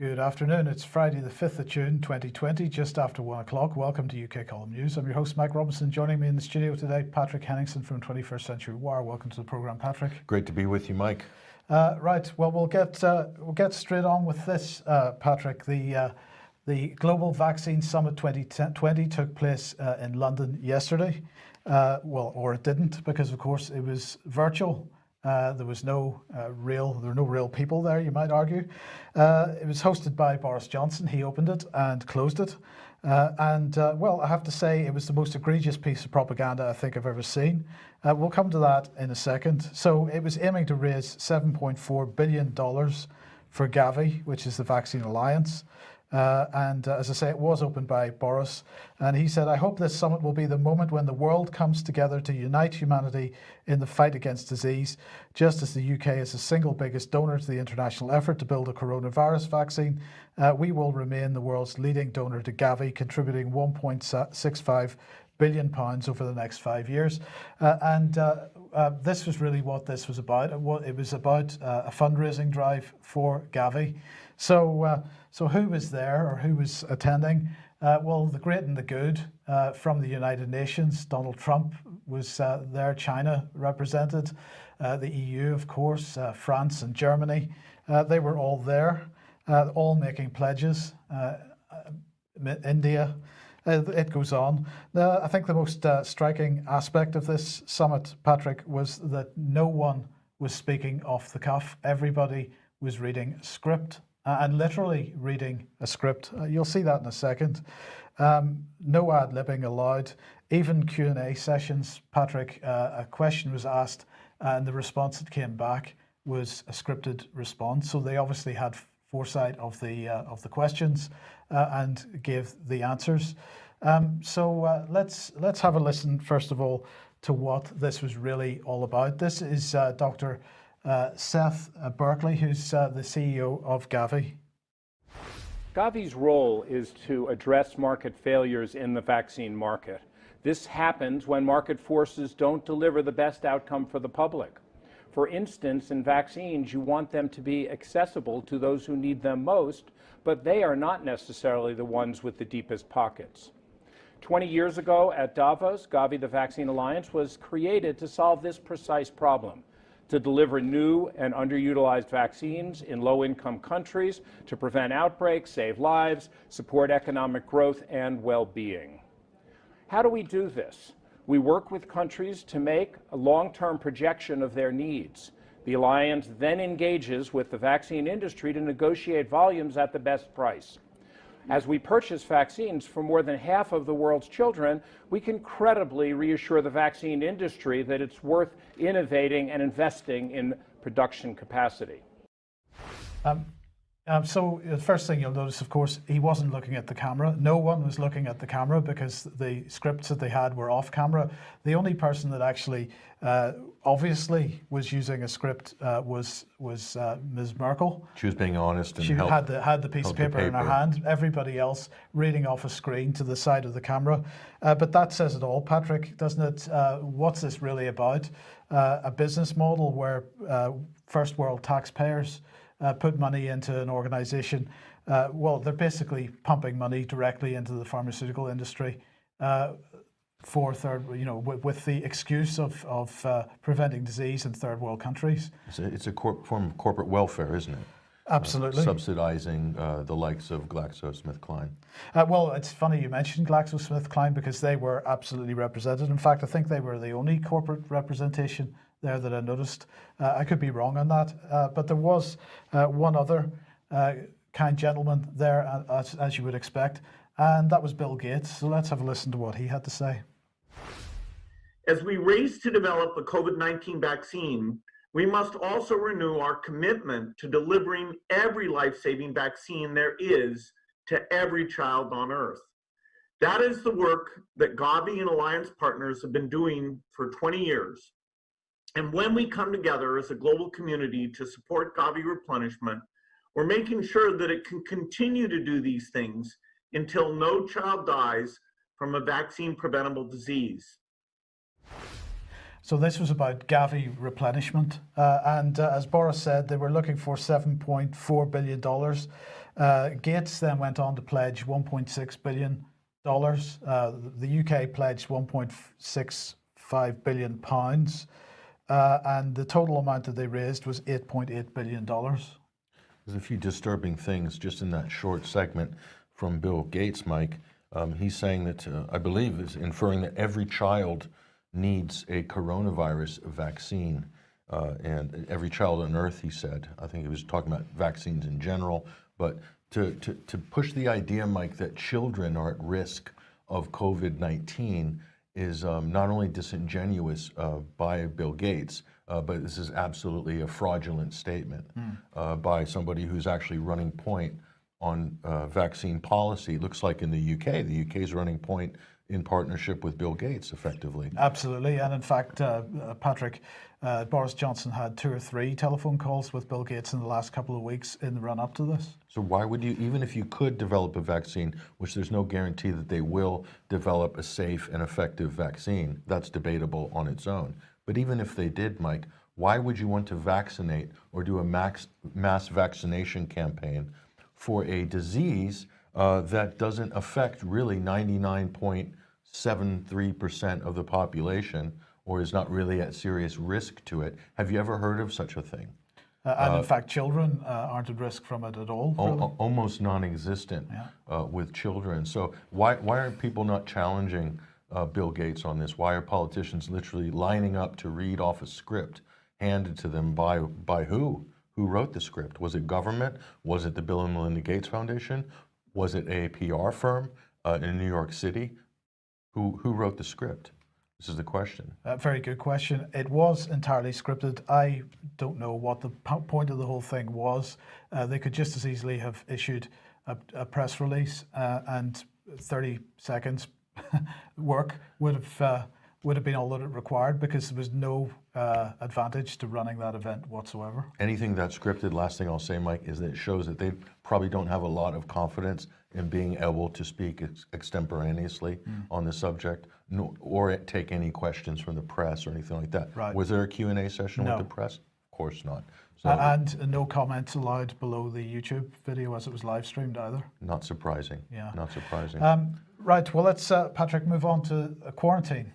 Good afternoon. It's Friday, the 5th of June, 2020, just after one o'clock. Welcome to UK Column News. I'm your host, Mike Robinson. Joining me in the studio today, Patrick Henningsen from 21st Century Wire. Welcome to the program, Patrick. Great to be with you, Mike. Uh, right. Well, we'll get uh, we'll get straight on with this, uh, Patrick. The uh, the Global Vaccine Summit 2020 took place uh, in London yesterday. Uh, well, or it didn't, because of course it was virtual. Uh, there was no uh, real, there were no real people there, you might argue. Uh, it was hosted by Boris Johnson. He opened it and closed it. Uh, and uh, well, I have to say it was the most egregious piece of propaganda I think I've ever seen. we'll come to that in a second. So it was aiming to raise $7.4 billion for Gavi, which is the Vaccine Alliance. Uh, and uh, as I say, it was opened by Boris. And he said, I hope this summit will be the moment when the world comes together to unite humanity in the fight against disease, just as the UK is the single biggest donor to the international effort to build a coronavirus vaccine. Uh, we will remain the world's leading donor to Gavi, contributing 1.65 billion pounds over the next five years. Uh, and uh, uh, this was really what this was about. It was about a fundraising drive for Gavi. So, uh, so who was there or who was attending? Uh, well, the great and the good uh, from the United Nations. Donald Trump was uh, there, China represented, uh, the EU, of course, uh, France and Germany. they were all there, all making pledges. India, it goes on. Now, I think the most striking aspect of this summit, Patrick, was that no one was speaking off the cuff. Everybody was reading script and literally reading a script. Uh, you'll see that in a second. Um, no ad-libbing allowed. Even Q&A sessions, Patrick, uh, a question was asked and the response that came back was a scripted response. So they obviously had foresight of the uh, of the questions uh, and gave the answers. Um, so uh, let's let's have a listen first of all to what this was really all about. This is Dr uh, Seth uh, Berkley, who's uh, the CEO of Gavi. Gavi's role is to address market failures in the vaccine market. This happens when market forces don't deliver the best outcome for the public. For instance, in vaccines, you want them to be accessible to those who need them most, but they are not necessarily the ones with the deepest pockets. 20 years ago at Davos, Gavi, the Vaccine Alliance, was created to solve this precise problem to deliver new and underutilized vaccines in low-income countries to prevent outbreaks, save lives, support economic growth and well-being. How do we do this? We work with countries to make a long-term projection of their needs. The Alliance then engages with the vaccine industry to negotiate volumes at the best price. As we purchase vaccines for more than half of the world's children, we can credibly reassure the vaccine industry that it's worth innovating and investing in production capacity. Um, um, so the first thing you'll notice, of course, he wasn't looking at the camera. No one was looking at the camera because the scripts that they had were off camera. The only person that actually uh, obviously was using a script uh, was was uh, Ms. Merkel. She was being honest and she helped, had the had the piece of paper, paper, in her hand. Everybody else reading off a screen to the side of the camera. Uh, but that says it all, Patrick, doesn't it? Uh, what's this really about? Uh, a business model where first world taxpayers uh, put money into an organization, uh, well, they're basically pumping money directly into the pharmaceutical industry uh, for third, you know, with, with the excuse of, of uh, preventing disease in third world countries. It's a, it's a form of corporate welfare, isn't it? Absolutely. Uh, subsidizing uh, the likes of GlaxoSmithKline. Uh, well, it's funny you mentioned GlaxoSmithKline because they were absolutely represented. In fact, I think they were the only corporate representation there that I noticed. Uh, I could be wrong on that, uh, but there was uh, one other uh, kind gentleman there, uh, as, as you would expect, and that was Bill Gates. So let's have a listen to what he had to say. As we race to develop a COVID-19 vaccine, we must also renew our commitment to delivering every life-saving vaccine there is to every child on Earth. That is the work that Gavi and Alliance partners have been doing for 20 years. And when we come together as a global community to support Gavi replenishment, we're making sure that it can continue to do these things until no child dies from a vaccine preventable disease. So this was about Gavi replenishment. Uh, and uh, as Boris said, they were looking for $7.4 billion. Uh, Gates then went on to pledge 1.6 billion dollars. Uh, the UK pledged 1.65 billion pounds, uh, and the total amount that they raised was 8.8 billion dollars. There's a few disturbing things just in that short segment from Bill Gates, Mike. Um, he's saying that, uh, I believe, is inferring that every child needs a coronavirus vaccine. Uh, and every child on earth, he said. I think he was talking about vaccines in general. But to, to, to push the idea, Mike, that children are at risk of COVID 19 is um, not only disingenuous uh, by Bill Gates, uh, but this is absolutely a fraudulent statement uh, by somebody who's actually running point on uh, vaccine policy. It looks like in the UK, the UK is running point in partnership with Bill Gates, effectively. Absolutely, and in fact, uh, uh, Patrick, uh, Boris Johnson had two or three telephone calls with Bill Gates in the last couple of weeks in the run up to this. So why would you, even if you could develop a vaccine, which there's no guarantee that they will develop a safe and effective vaccine, that's debatable on its own. But even if they did, Mike, why would you want to vaccinate or do a max, mass vaccination campaign for a disease uh, that doesn't affect really 99.73% of the population or is not really at serious risk to it? Have you ever heard of such a thing? Uh, and in fact, children uh, aren't at risk from it at all. Really. almost non-existent uh, with children. So why why aren't people not challenging uh, Bill Gates on this? Why are politicians literally lining up to read off a script handed to them by by who? Who wrote the script? Was it government? Was it the Bill and Melinda Gates Foundation? Was it a PR firm uh, in New York City? Who who wrote the script? This is the question. Uh, very good question. It was entirely scripted. I don't know what the point of the whole thing was. Uh, they could just as easily have issued a, a press release uh, and 30 seconds work would have uh, would have been all that it required because there was no uh, advantage to running that event whatsoever. anything that's scripted, last thing I'll say, Mike, is that it shows that they probably don't have a lot of confidence in being able to speak ex- extemporaneously on the subject, nor, or take any questions from the press or anything like that. Right. Was there a Q&A session No. with the press? Of course not. So, A- and no comments allowed below the YouTube video as it was live streamed either. not surprising. Yeah. Not surprising. Um, right. Well, let's uh, Patrick move on to uh, quarantine.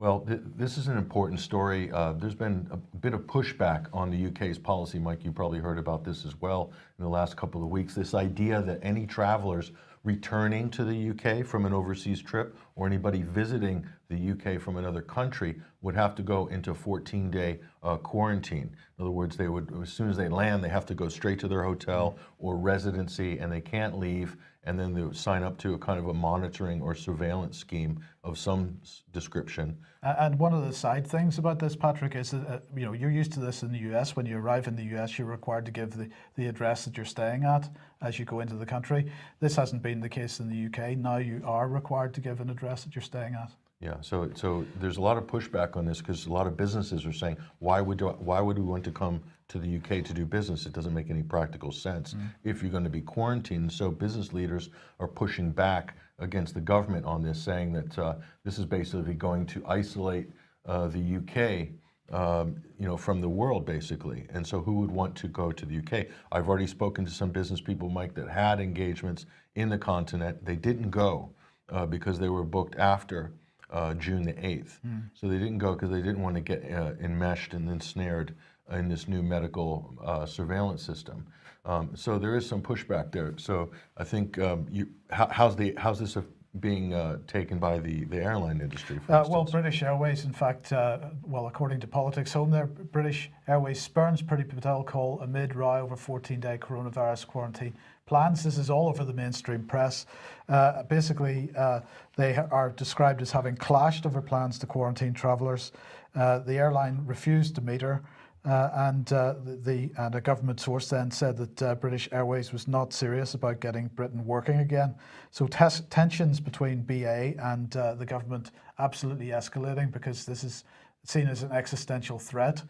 Well, th- this is an important story. Uh, there's been a bit of pushback on the UK's policy. Mike, you probably heard about this as well in the last couple of weeks. This idea that any travelers returning to the UK from an overseas trip or anybody visiting the UK from another country would have to go into a 14 day uh, quarantine. In other words, they would, as soon as they land, they have to go straight to their hotel or residency and they can't leave. And then they sign up to a kind of a monitoring or surveillance scheme of some description. And one of the side things about this, Patrick, is that uh, you know you're used to this in the U.S. When you arrive in the U.S., you're required to give the, the address that you're staying at as you go into the country. This hasn't been the case in the U.K. Now you are required to give an address that you're staying at. Yeah, so so there's a lot of pushback on this because a lot of businesses are saying, why would do, why would we want to come to the UK to do business? It doesn't make any practical sense if you're going to be quarantined. So business leaders are pushing back against the government on this, saying that uh, this is basically going to isolate uh, the UK. Um, you know, from the world basically, and so who would want to go to the UK? I've already spoken to some business people, Mike, that had engagements in the continent. They didn't go uh, because they were booked after uh, June the 8th. So they didn't go because they didn't want to get uh, enmeshed and ensnared in this new medical uh, surveillance system. Um, so there is some pushback there. So I think um, you, how, how's the how's this uh, being uh, taken by the, the airline industry? For Uh, well. British Airways, in fact, uh, well, according to Politics Home, there, British Airways spurns Priti Patel call amid row over 14-day coronavirus quarantine plans. This is all over the mainstream press. Uh, basically, uh, they are described as having clashed over plans to quarantine travellers. Uh, the airline refused to meet her. Uh, and uh, the, and a government source then said that British Airways was not serious about getting Britain working again. So tensions between BA and the government absolutely escalating because this is seen as an existential threat.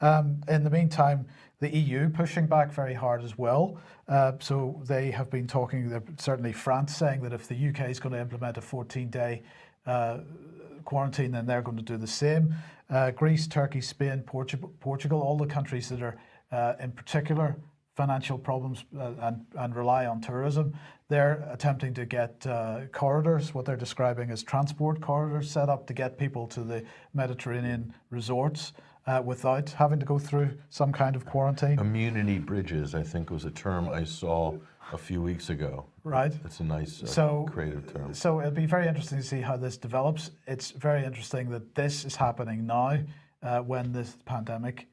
Um, in the meantime, the EU pushing back very hard as well. Uh, so they have been talking. Certainly, France saying that if the UK is going to implement a 14-day uh, quarantine, then they're going to do the same. Uh, Greece, Turkey, Spain, Portugal, Portugal, all the countries that are uh, in particular financial problems uh, and, and rely on tourism. They're attempting to get uh, corridors, what they're describing as transport corridors, set up to get people to the Mediterranean resorts uh, without having to go through some kind of quarantine. Immunity bridges, I think was a term I saw a few weeks ago. Right. It's a nice uh, So- creative term. So it'll be very interesting to see how this develops. It's very interesting that this is happening now uh, when this pandemic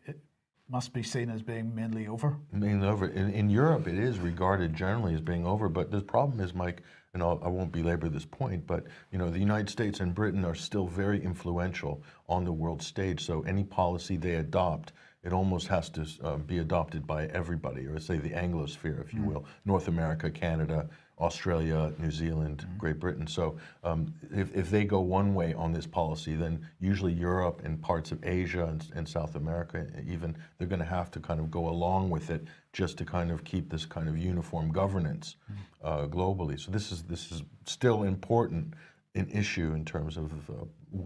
must be seen as being mainly over. Being over in, in Europe, it is regarded generally as being over. But the problem is, Mike, and I'll, I won't belabor this point, but you know, the United States and Britain are still very influential on the world stage. So any policy they adopt, it almost has to uh, be adopted by everybody, or say the Anglosphere, if you will, North America, Canada. Australia, New Zealand, Great Britain. So um, if, if they go one way on this policy, then usually Europe and parts of Asia and, and South America, even, they're going to have to kind of go along with it just to kind of keep this kind of uniform governance uh, globally. So this is this is still important an issue in terms of uh,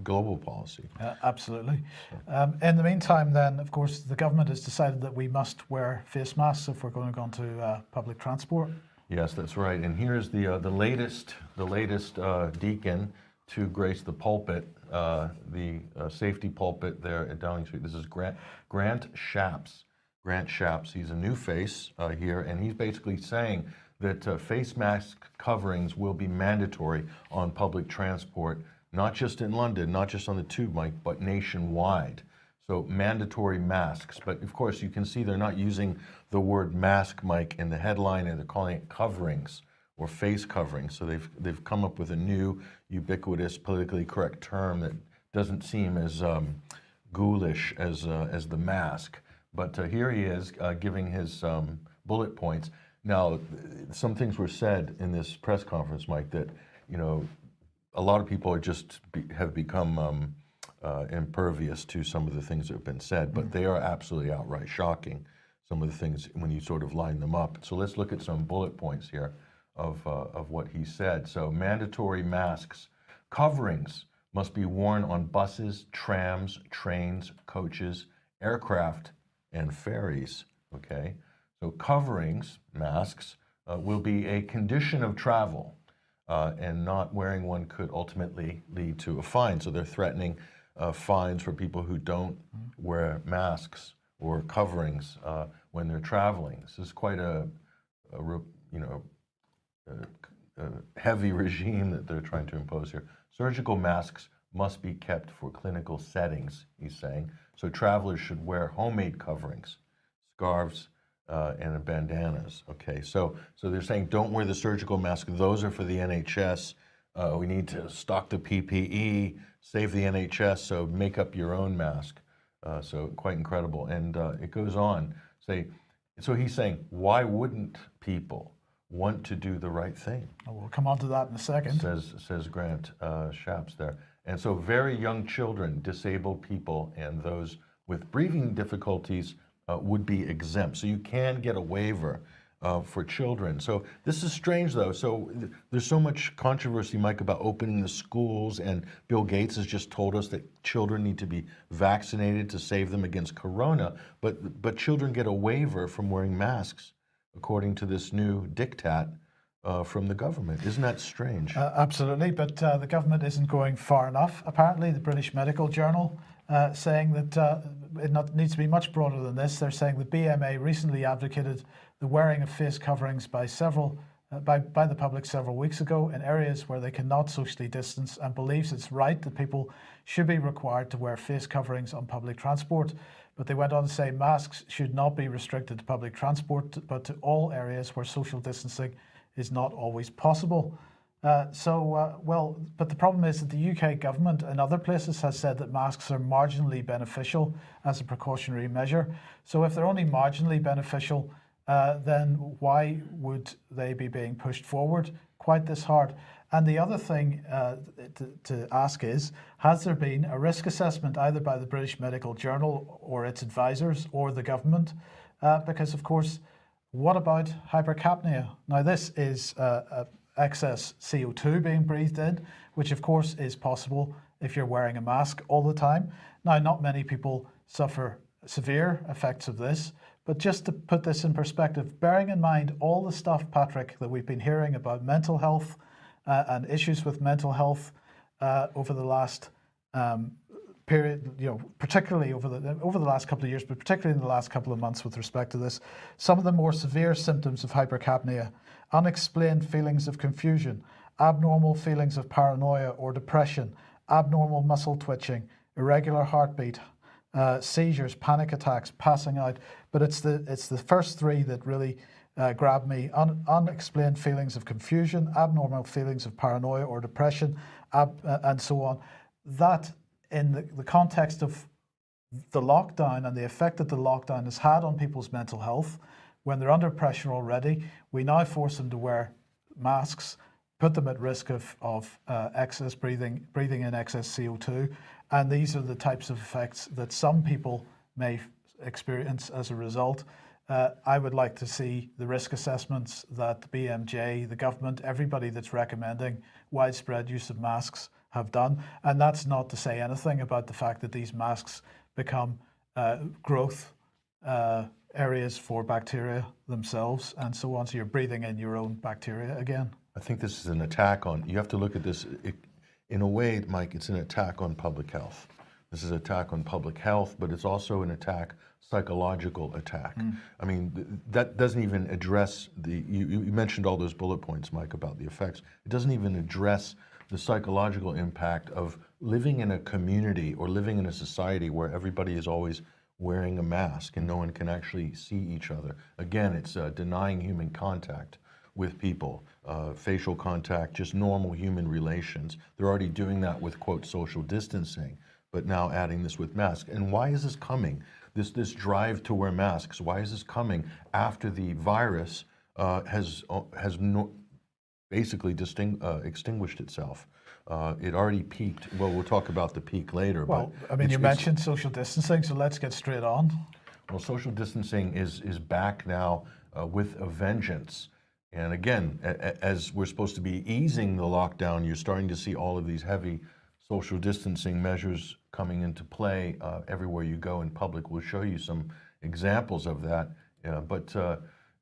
global policy. Uh, absolutely. Um, in the meantime, then, of course, the government has decided that we must wear face masks if we're going to go into uh, public transport. Yes, that's right. And here's the uh, the latest the latest uh, deacon to grace the pulpit, uh, the uh, safety pulpit there at Downing Street. This is Grant Grant Shapps. Grant Shapps. He's a new face uh, here, and he's basically saying that uh, face mask coverings will be mandatory on public transport, not just in London, not just on the tube, Mike, but nationwide. So mandatory masks, but of course you can see they're not using the word mask, Mike, in the headline, and they're calling it coverings or face coverings. So they've they've come up with a new ubiquitous, politically correct term that doesn't seem as um, ghoulish as uh, as the mask. But uh, here he is uh, giving his um, bullet points. Now, some things were said in this press conference, Mike, that you know a lot of people are just be, have become um, uh, impervious to some of the things that have been said, but they are absolutely outright shocking. Some of the things when you sort of line them up. So let's look at some bullet points here of uh, of what he said. So mandatory masks, coverings must be worn on buses, trams, trains, coaches, aircraft, and ferries. Okay, so coverings, masks, uh, will be a condition of travel uh, and not wearing one could ultimately lead to a fine. So they're threatening uh, fines for people who don't wear masks or coverings uh, when they're traveling. This is quite a, a you know, a, a heavy regime that they're trying to impose here. Surgical masks must be kept for clinical settings, he's saying. So travelers should wear homemade coverings, scarves, uh, and bandanas. Okay, so so they're saying don't wear the surgical mask. Those are for the NHS. Uh, we need to stock the PPE, save the NHS. So make up your own mask. Uh, so quite incredible. And uh, it goes on. Say, so he's saying, why wouldn't people want to do the right thing? And We'll come on to that in a second. says says Grant uh, Shapps there. And so, very young children, disabled people, and those with breathing difficulties uh, would be exempt. So you can get a waiver uh, for children. So this is strange, though. So th- there's so much controversy, Mike, about opening the schools, and Bill Gates has just told us that children need to be vaccinated to save them against corona. But but children get a waiver from wearing masks, according to this new diktat uh, from the government. Isn't that strange? Uh, absolutely, but uh, the government isn't going far enough. Apparently, the British Medical Journal uh, saying that uh, it not, needs to be much broader than this. They're saying the BMA recently advocated the wearing of face coverings by several uh, by, by the public several weeks ago in areas where they cannot socially distance and believes it's right that people should be required to wear face coverings on public transport. But they went on to say masks should not be restricted to public transport, but to all areas where social distancing is not always possible. Uh, so, uh, well, but the problem is that the UK government and other places has said that masks are marginally beneficial as a precautionary measure. So, if they're only marginally beneficial, uh, then why would they be being pushed forward quite this hard? And the other thing uh, to, to ask is Has there been a risk assessment either by the British Medical Journal or its advisors or the government? Uh, because, of course, what about hypercapnia? Now, this is uh, uh, excess CO2 being breathed in, which of course is possible if you're wearing a mask all the time. Now, not many people suffer severe effects of this, But just to put this in perspective, bearing in mind all the stuff, Patrick, that we've been hearing about mental health uh, and issues with mental health uh, over the last um, period, you know, particularly over the over the last couple of years, but particularly in the last couple of months with respect to this, some of the more severe symptoms of hypercapnia, unexplained feelings of confusion, abnormal feelings of paranoia or depression, abnormal muscle twitching, irregular heartbeat, uh, seizures, panic attacks, passing out. But it's the it's the first three that really uh, grabbed me: Un, unexplained feelings of confusion, abnormal feelings of paranoia or depression, uh, and so on. That, in the, the context of the lockdown and the effect that the lockdown has had on people's mental health, when they're under pressure already, we now force them to wear masks, put them at risk of, of uh, excess breathing, breathing in excess CO2. And these are the types of effects that some people may experience as a result. Uh, I would like to see the risk assessments that the BMJ, the government, everybody that's recommending widespread use of masks have done. And that's not to say anything about the fact that these masks become uh, growth uh, areas for bacteria themselves and so on. So you're breathing in your own bacteria again. I think this is an attack on, you have to look at this, it, in a way, Mike, it's an attack on public health. This is an attack on public health, but it's also an attack, psychological attack. Mm. I mean, th that doesn't even address the, you, you mentioned all those bullet points, Mike, about the effects. It doesn't even address the psychological impact of living in a community or living in a society where everybody is always wearing a mask and no one can actually see each other. Again, it's uh, denying human contact with people, uh, facial contact, just normal human relations. They're already doing that with, quote, social distancing, but now adding this with masks. And why is this coming? This, this drive to wear masks, why is this coming after the virus uh, has, uh, has no, basically uh, extinguished itself. Uh, it already peaked. Well, we'll talk about the peak later. Well, I mean, you mentioned social distancing, so let's get straight on. Well, social distancing is is back now uh, with a vengeance. And again, as we're supposed to be easing the lockdown, you're starting to see all of these heavy social distancing measures coming into play uh, everywhere you go in public. We'll show you some examples of that. Uh, but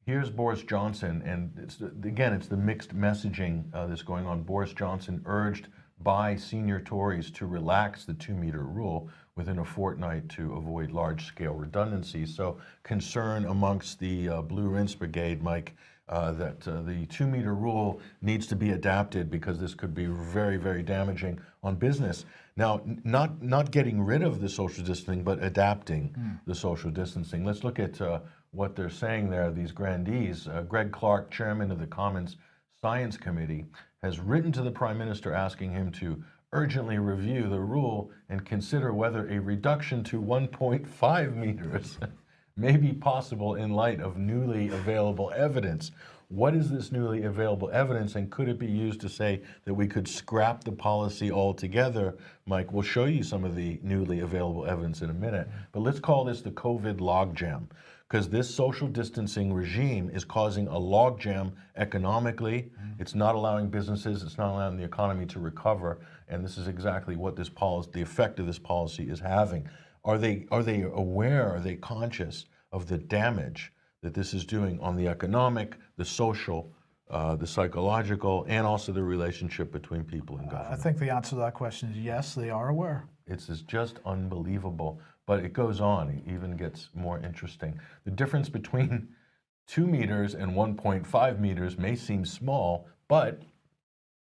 Here's Boris Johnson, and it's, again, it's the mixed messaging uh, that's going on. Boris Johnson urged by senior Tories to relax the two meter rule within a fortnight to avoid large scale redundancy. So concern amongst the uh, Blue Rinse Brigade, Mike, uh, that uh, the two meter rule needs to be adapted because this could be very, very damaging on business. Now, not, not getting rid of the social distancing, but adapting mm. the social distancing. Let's look at uh, what they're saying there, these grandees. Uh, Greg Clark, chairman of the Commons Science Committee, has written to the Prime Minister asking him to urgently review the rule and consider whether a reduction to 1.5 meters may be possible in light of newly available evidence. What is this newly available evidence and could it be used to say that we could scrap the policy altogether? Mike, we'll show you some of the newly available evidence in a minute, but let's call this the COVID logjam because this social distancing regime is causing a logjam economically. Mm. It's not allowing businesses, it's not allowing the economy to recover, and this is exactly what this policy, the effect of this policy is having. Are they, are they aware, are they conscious of the damage that this is doing on the economic, the social, uh, the psychological, and also the relationship between people and government? I think the answer to that question is yes, they are aware. It's just unbelievable. But it goes on, it even gets more interesting. The difference between two meters and 1.5 meters may seem small, but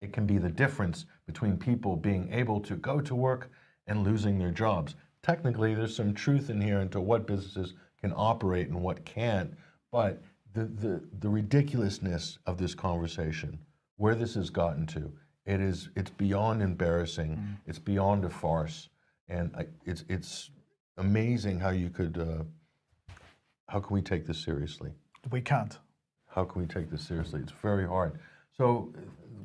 it can be the difference between people being able to go to work and losing their jobs. Technically, there's some truth in here into what businesses can operate and what can't, but the, the, the ridiculousness of this conversation, where this has gotten to, it is, it's beyond embarrassing, mm. it's beyond a farce, and it's, it's amazing how you could, uh, how can we take this seriously? We can't. How can we take this seriously? It's very hard. So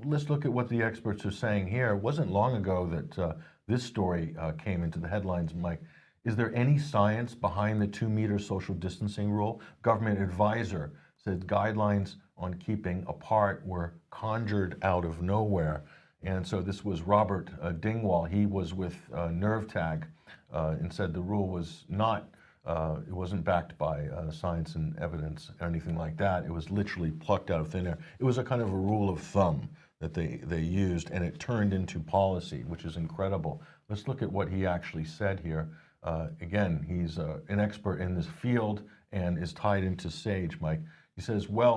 let's look at what the experts are saying here. It wasn't long ago that uh, this story uh, came into the headlines, Mike. Is there any science behind the two meter social distancing rule? Government advisor said guidelines on keeping apart were conjured out of nowhere. And so this was Robert uh, Dingwall. He was with uh, NERVTAG uh, and said the rule was not Uh, it wasn't backed by uh, science and evidence or anything like that. It was literally plucked out of thin air. It was a kind of a rule of thumb that they, they used, and it turned into policy, which is incredible. Let's look at what he actually said here. Uh, again, he's uh, an expert in this field and is tied into SAGE, Mike. He says, well,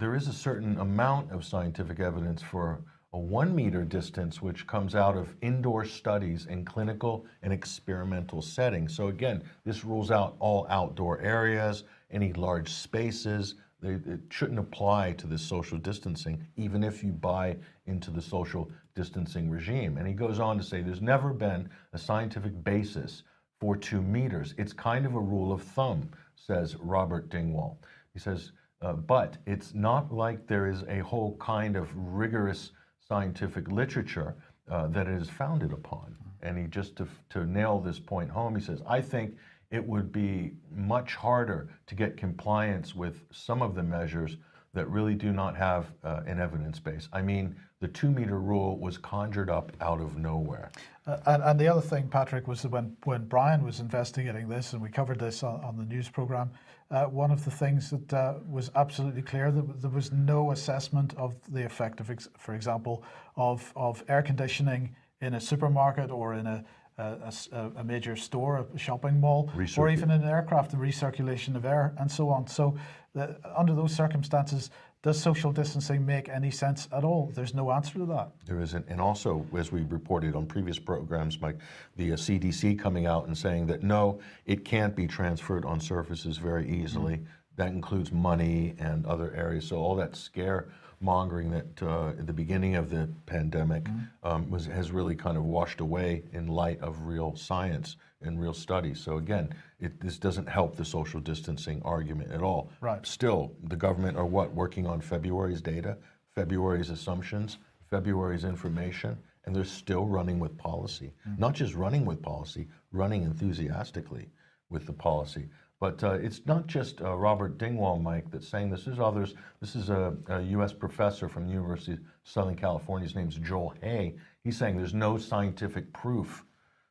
there is a certain amount of scientific evidence for a one meter distance, which comes out of indoor studies in clinical and experimental settings. So again, this rules out all outdoor areas, any large spaces. It shouldn't apply to this social distancing, even if you buy into the social distancing regime. And he goes on to say there's never been a scientific basis for two meters. It's kind of a rule of thumb, says Robert Dingwall. He says, uh, but it's not like there is a whole kind of rigorous scientific literature uh, that it is founded upon. And he just to, to nail this point home, he says, I think it would be much harder to get compliance with some of the measures that really do not have uh, an evidence base. I mean, the two meter rule was conjured up out of nowhere. Uh, and, and the other thing, Patrick, was that when, when Brian was investigating this, and we covered this on, on the news program, uh, one of the things that uh, was absolutely clear that there was no assessment of the effect of, ex- for example, of, of air conditioning in a supermarket or in a, a, a, a major store, a shopping mall, or even in an aircraft, the recirculation of air and so on. So, the, under those circumstances, does social distancing make any sense at all? There's no answer to that. There isn't. And also, as we reported on previous programs, Mike, the uh, CDC coming out and saying that no, it can't be transferred on surfaces very easily. That includes money and other areas. So all that scare mongering that uh, at the beginning of the pandemic um, was has really kind of washed away in light of real science and real studies. So again, it, this doesn't help the social distancing argument at all. Right. Still, the government are what working on February's data, February's assumptions, February's information, and they're still running with policy. Not just running with policy, running enthusiastically with the policy. But uh, it's not just uh, Robert Dingwall, Mike, that's saying this. There's others. This is a, a U.S. professor from the University of Southern California. His name's Joel Hay. He's saying there's no scientific proof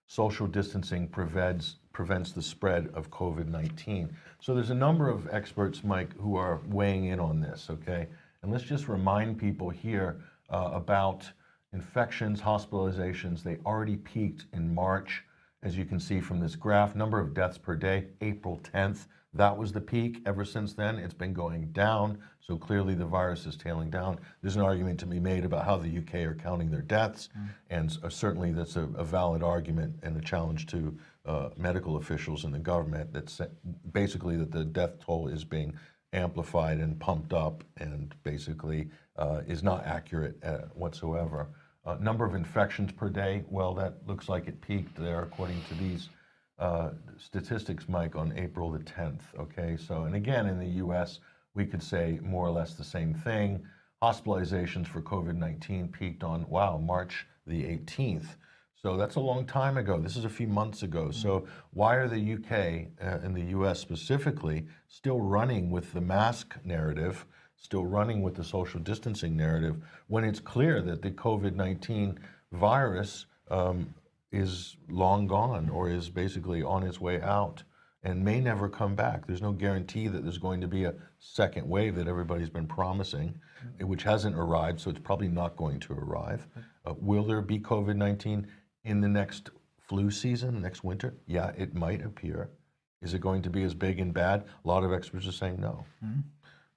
social distancing prevents prevents the spread of COVID-19. So there's a number of experts, Mike, who are weighing in on this. Okay, and let's just remind people here uh, about infections, hospitalizations. They already peaked in March, as you can see from this graph. Number of deaths per day, April 10th. That was the peak. Ever since then, it's been going down. So clearly, the virus is tailing down. There's an argument to be made about how the UK are counting their deaths, and uh, certainly that's a, a valid argument and a challenge to uh, medical officials in the government. That basically that the death toll is being amplified and pumped up, and basically uh, is not accurate uh, whatsoever. Uh, number of infections per day. Well, that looks like it peaked there, according to these uh, statistics, Mike, on April the 10th. Okay, so, and again, in the US, we could say more or less the same thing. Hospitalizations for COVID 19 peaked on, wow, March the 18th. So that's a long time ago. This is a few months ago. So, why are the UK uh, and the US specifically still running with the mask narrative, still running with the social distancing narrative, when it's clear that the COVID 19 virus um, is long gone or is basically on its way out and may never come back. There's no guarantee that there's going to be a second wave that everybody's been promising, which hasn't arrived, so it's probably not going to arrive. Uh, will there be COVID 19 in the next flu season, next winter? Yeah, it might appear. Is it going to be as big and bad? A lot of experts are saying no.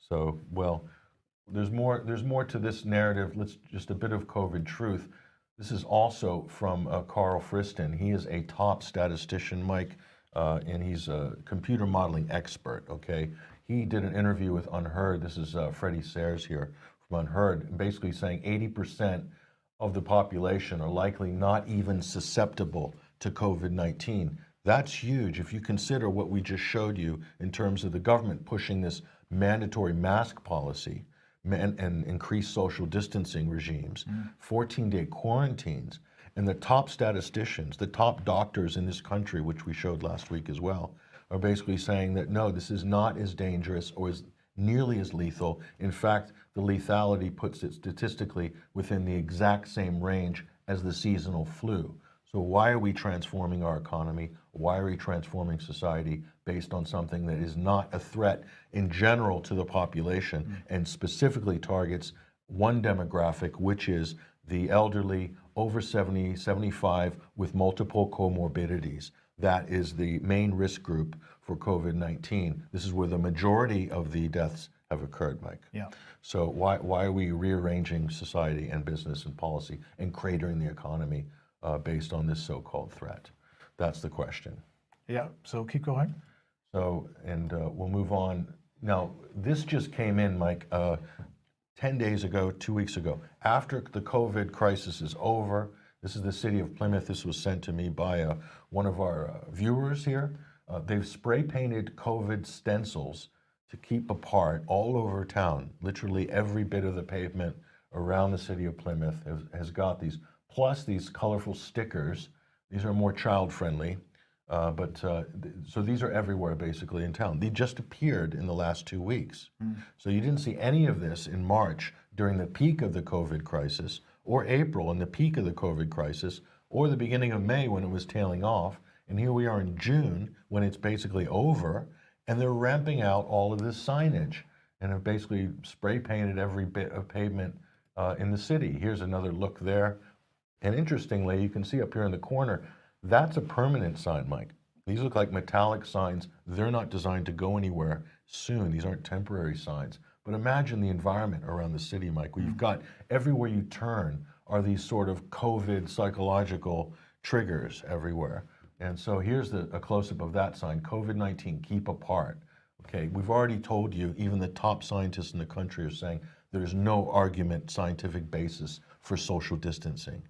So, well, there's more. There's more to this narrative. Let's just a bit of COVID truth. This is also from uh, Karl Friston. He is a top statistician, Mike, uh, and he's a computer modeling expert. Okay, he did an interview with UnHerd. This is uh, Freddie Sayers here from UnHerd, basically saying 80% of the population are likely not even susceptible to COVID 19. That's huge if you consider what we just showed you in terms of the government pushing this mandatory mask policy man, and increased social distancing regimes, 14 day quarantines, and the top statisticians, the top doctors in this country, which we showed last week as well, are basically saying that no, this is not as dangerous or as nearly as lethal. In fact, the lethality puts it statistically within the exact same range as the seasonal flu. So why are we transforming our economy? Why are we transforming society based on something that is not a threat in general to the population mm. and specifically targets one demographic, which is the elderly over 70, 75 with multiple comorbidities. That is the main risk group for COVID-19. This is where the majority of the deaths have occurred, Mike. Yeah. So why, why are we rearranging society and business and policy and cratering the economy uh, based on this so-called threat? That's the question. Yeah. So keep going. So, and uh, we'll move on. Now, this just came in, Mike, uh, 10 days ago, two weeks ago. After the COVID crisis is over, this is the city of Plymouth. This was sent to me by uh, one of our uh, viewers here. Uh, they've spray painted COVID stencils to keep apart all over town. Literally every bit of the pavement around the city of Plymouth has, has got these, plus these colorful stickers. These are more child friendly. Uh, but uh, th- so these are everywhere basically in town. They just appeared in the last two weeks. So you didn't see any of this in March during the peak of the COVID crisis, or April in the peak of the COVID crisis, or the beginning of May when it was tailing off. And here we are in June when it's basically over, and they're ramping out all of this signage and have basically spray painted every bit of pavement uh, in the city. Here's another look there. And interestingly, you can see up here in the corner, that's a permanent sign, Mike. These look like metallic signs. They're not designed to go anywhere soon. These aren't temporary signs. But imagine the environment around the city, Mike, where you've mm. got everywhere you turn are these sort of COVID psychological triggers everywhere. And so here's the, a close-up of that sign, COVID-19, keep apart. Okay, we've already told you, even the top scientists in the country are saying there's no argument scientific basis for social distancing.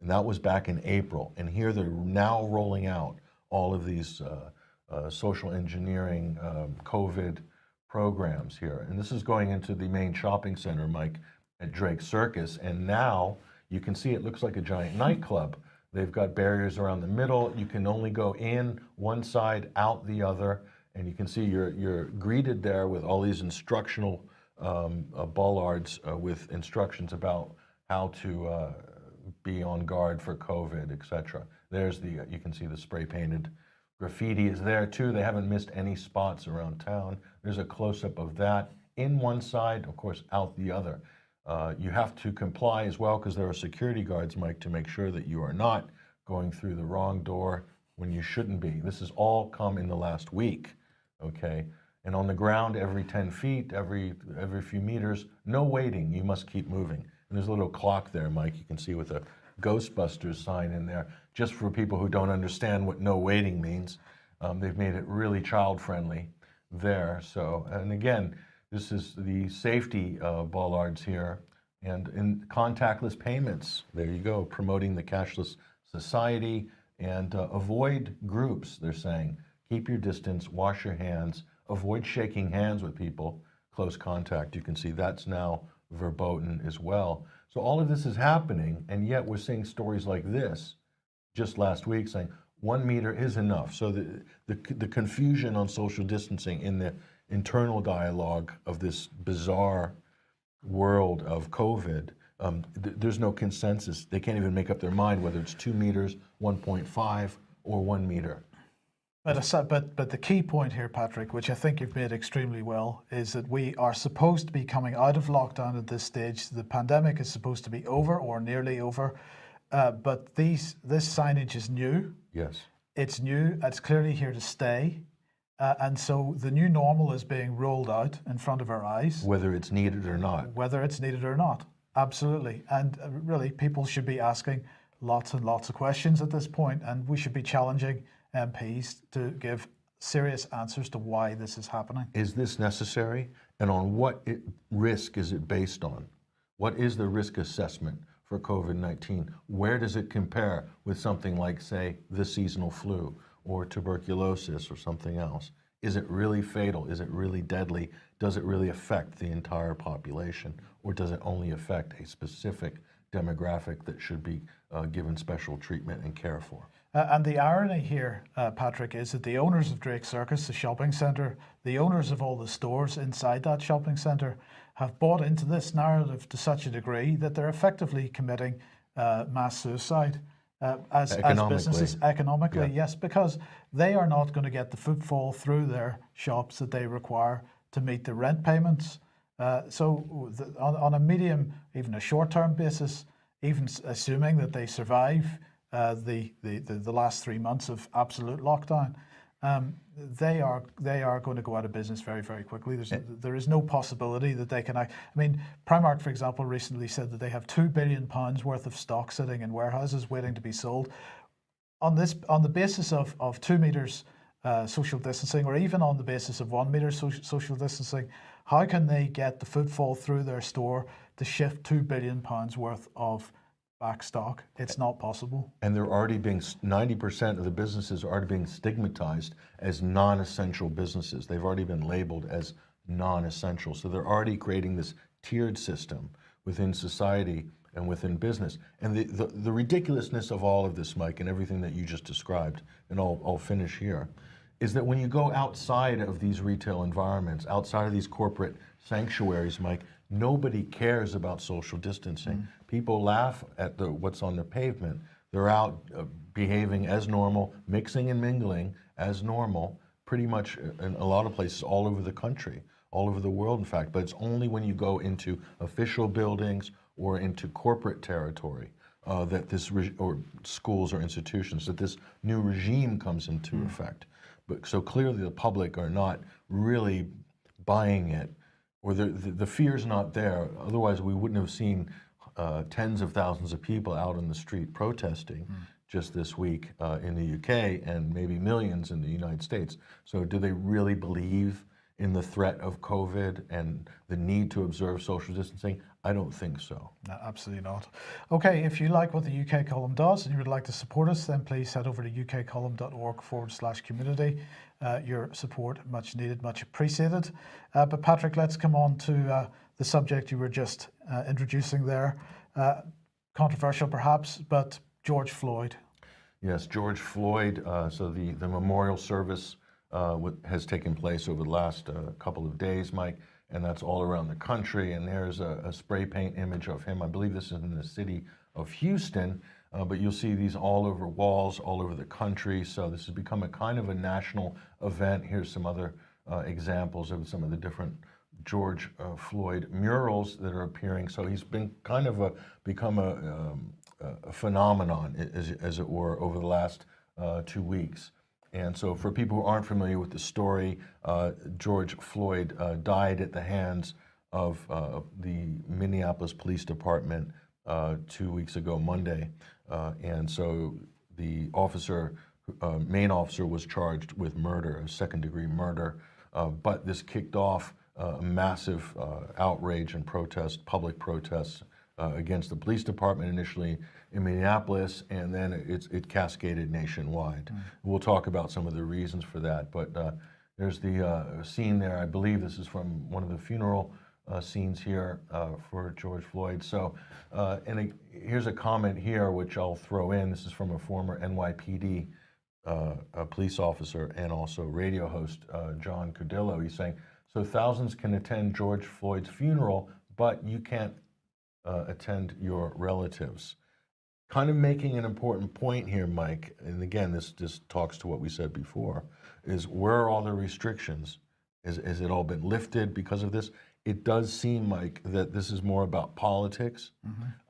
And that was back in April. And here they're now rolling out all of these uh, uh, social engineering um, COVID programs here. And this is going into the main shopping center, Mike, at Drake Circus. And now you can see it looks like a giant nightclub. They've got barriers around the middle. You can only go in one side, out the other. And you can see you're, you're greeted there with all these instructional um, uh, bollards uh, with instructions about how to uh, be on guard for COVID, et cetera. There's the, you can see the spray painted graffiti is there too. They haven't missed any spots around town. There's a close up of that in one side, of course, out the other. Uh, you have to comply as well because there are security guards, Mike, to make sure that you are not going through the wrong door when you shouldn't be. This has all come in the last week, okay? And on the ground, every 10 feet, every, every few meters, no waiting, you must keep moving. And there's a little clock there, Mike, you can see with a Ghostbusters sign in there, just for people who don't understand what no waiting means. Um, they've made it really child-friendly there. So, and again, this is the safety uh, bollards here. And in contactless payments, there you go, promoting the cashless society and uh, avoid groups, they're saying. Keep your distance, wash your hands, avoid shaking hands with people, close contact. You can see that's now verboten as well. So all of this is happening, and yet we're seeing stories like this just last week saying one meter is enough. So the, the, the confusion on social distancing in the internal dialogue of this bizarre world of COVID, um, th- there's no consensus. They can't even make up their mind whether it's two meters, 1.5, or one meter. But, but but the key point here, Patrick, which I think you've made extremely well, is that we are supposed to be coming out of lockdown at this stage. The pandemic is supposed to be over or nearly over, uh, but these this signage is new. Yes. It's new. It's clearly here to stay, uh, and so the new normal is being rolled out in front of our eyes, Whether it's needed or not. whether it's needed or not. Absolutely, and uh, really, people should be asking lots and lots of questions at this point, and we should be challenging MPs to give serious answers to why this is happening. Is this necessary? And on what it, risk is it based on? What is the risk assessment for COVID 19? Where does it compare with something like, say, the seasonal flu or tuberculosis or something else? Is it really fatal? Is it really deadly? Does it really affect the entire population? Or does it only affect a specific demographic that should be uh, given special treatment and care for? Uh, and the irony here, uh, Patrick, is that the owners of Drake Circus, the shopping centre, the owners of all the stores inside that shopping centre, have bought into this narrative to such a degree that they're effectively committing uh, mass suicide uh, as, as businesses economically, Yeah. yes, because they are not going to get the footfall through their shops that they require to meet the rent payments. Uh, so, the, on, on a medium, even a short-term basis, even assuming that they survive uh, the, the, the, the last three months of absolute lockdown, um, they are they are going to go out of business very very quickly. There's there is no possibility that they can. act- I mean, Primark, for example, recently said that they have two billion pounds worth of stock sitting in warehouses waiting to be sold. On this, on the basis of of two meters uh, social distancing, or even on the basis of one meter social, social distancing, how can they get the footfall through their store to shift two billion pounds worth of back stock? It's not possible. And they're already being, 90% of the businesses are already being stigmatized as non-essential businesses. They've already been labeled as non-essential. So they're already creating this tiered system within society and within business. And the, the, the ridiculousness of all of this, Mike, and everything that you just described, and I'll, I'll finish here, is that when you go outside of these retail environments, outside of these corporate sanctuaries, Mike, nobody cares about social distancing. People laugh at the, what's on the pavement. They're out uh, behaving as normal, mixing and mingling as normal, pretty much in a lot of places all over the country, all over the world, in fact. But it's only when you go into official buildings or into corporate territory uh, that this, re- or schools or institutions, that this new regime comes into effect. But so clearly the public are not really buying it, or the, the, the fear's not there. Otherwise, we wouldn't have seen uh, tens of thousands of people out on the street protesting just this week uh, in the UK and maybe millions in the United States. So, do they really believe in the threat of COVID and the need to observe social distancing? I don't think so. No, absolutely not. Okay, if you like what the UK column does and you would like to support us, then please head over to ukcolumn.org forward slash community. Uh, your support, much needed, much appreciated. Uh, but Patrick, let's come on to uh, the subject you were just uh, introducing there. Uh, controversial perhaps, but George Floyd. Yes, George Floyd. So the, the memorial service has taken place over the last couple of days, Mike, and that's all around the country. And there's a, a spray paint image of him. I believe this is in the city of Houston, uh, but you'll see these all over walls, all over the country. So this has become a kind of a national event. Here's some other uh, examples of some of the different George uh, Floyd murals that are appearing. So he's been kind of a become a, um, a- phenomenon, as, as it were, over the last uh, two weeks. And so, for people who aren't familiar with the story, uh, George Floyd uh, died at the hands of the Minneapolis Police Department uh, two weeks ago, Monday. Uh, and so, the officer, uh, main officer, was charged with murder, a second degree murder. Uh, but this kicked off uh, a massive uh, outrage and protest, public protests uh, against the police department initially in Minneapolis, and then it's, it cascaded nationwide. We'll talk about some of the reasons for that, but uh, there's the uh, scene there. I believe this is from one of the funeral uh, scenes here uh, for George Floyd. So, uh, and a, here's a comment here which I'll throw in. This is from a former NYPD uh, a police officer and also radio host uh, John Cardillo. He's saying, so thousands can attend George Floyd's funeral, but you can't attend your relatives. Kind of making an important point here, Mike, and again, this just talks to what we said before, is where are all the restrictions? Is, has it all been lifted because of this? It does seem, Mike, that this is more about politics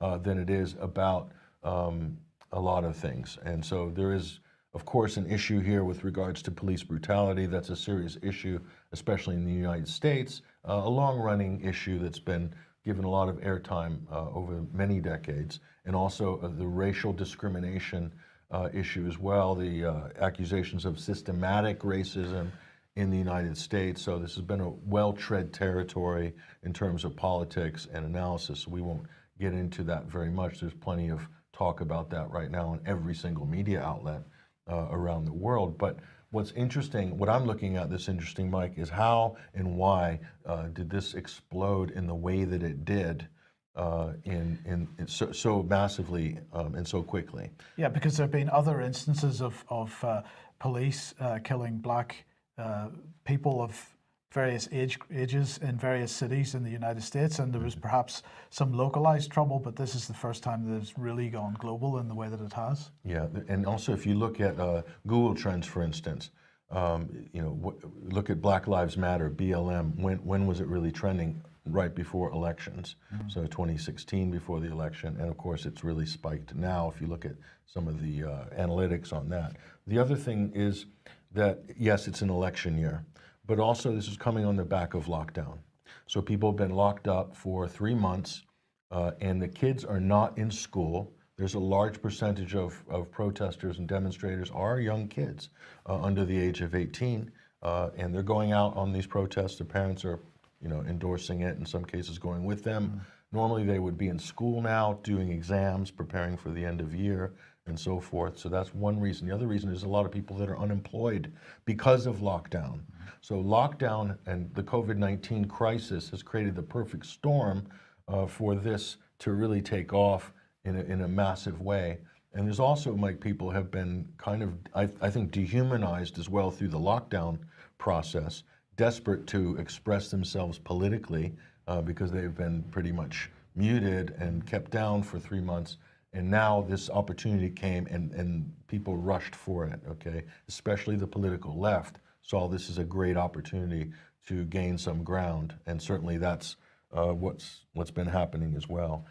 uh, than it is about um, a lot of things. And so there is, of course, an issue here with regards to police brutality. That's a serious issue, especially in the United States, uh, a long running issue that's been given a lot of airtime uh, over many decades, and also uh, the racial discrimination uh, issue as well, the uh, accusations of systematic racism in the United States. So this has been a well-tread territory in terms of politics and analysis. We won't get into that very much. There's plenty of talk about that right now in every single media outlet uh, around the world. But what's interesting, what I'm looking at this interesting, Mike, is how and why uh, did this explode in the way that it did uh, in, in, in so, so massively um, and so quickly? Yeah, because there have been other instances of, of uh, police uh, killing black uh, people of various age ages in various cities in the United States, and there was perhaps some localized trouble, but this is the first time that it's really gone global in the way that it has. Yeah, and also if you look at uh, Google Trends, for instance, um, you know, look at Black Lives Matter, BLM. When when was it really trending? Right before elections, so 2016 before the election, and of course it's really spiked now. If you look at some of the uh, analytics on that, the other thing is that yes, it's an election year, but also this is coming on the back of lockdown. So people have been locked up for three months, uh, and the kids are not in school. There's a large percentage of, of protesters and demonstrators are young kids uh, under the age of 18, uh, and they're going out on these protests. Their parents are, you know, endorsing it. In some cases, going with them. Normally, they would be in school now, doing exams, preparing for the end of year, and so forth. So that's one reason. The other reason is a lot of people that are unemployed because of lockdown. So lockdown and the COVID-19 crisis has created the perfect storm uh, for this to really take off in a, in a massive way. And there's also, Mike, people have been kind of, I, I think, dehumanized as well through the lockdown process, desperate to express themselves politically uh, because they've been pretty much muted and kept down for three months. And now this opportunity came and, and people rushed for it, okay? Especially the political left saw this as a great opportunity to gain some ground. And certainly that's uh, what's, what's been happening as well.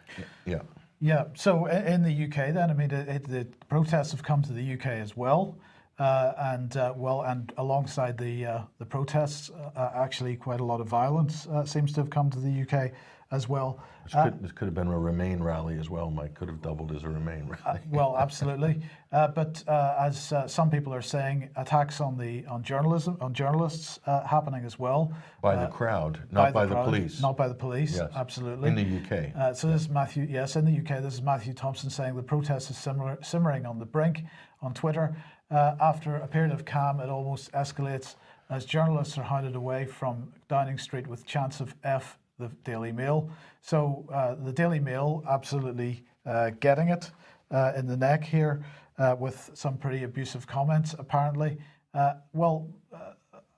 Yeah. Yeah, so in the UK, then I mean, it, the protests have come to the UK as well, uh, and uh, well, and alongside the uh, the protests, uh, actually, quite a lot of violence uh, seems to have come to the UK as well. This could, this could have been a Remain rally as well, Mike. Could have doubled as a Remain rally. Well, absolutely, uh, but uh, as uh, some people are saying, attacks on the on journalism on journalists uh, happening as well. by uh, the crowd, not by the, crowd, police. Not by the police. Yes. Absolutely. In the UK. Uh, so this is Matthew, yes, in the UK, this is Matthew Thompson saying the protest is similar, simmering on the brink on Twitter. Uh, after a period of calm, it almost escalates as journalists are hounded away from Downing Street with chants of F the Daily Mail. So uh, the Daily Mail absolutely uh, getting it uh, in the neck here uh, with some pretty abusive comments, apparently. Uh, well, uh,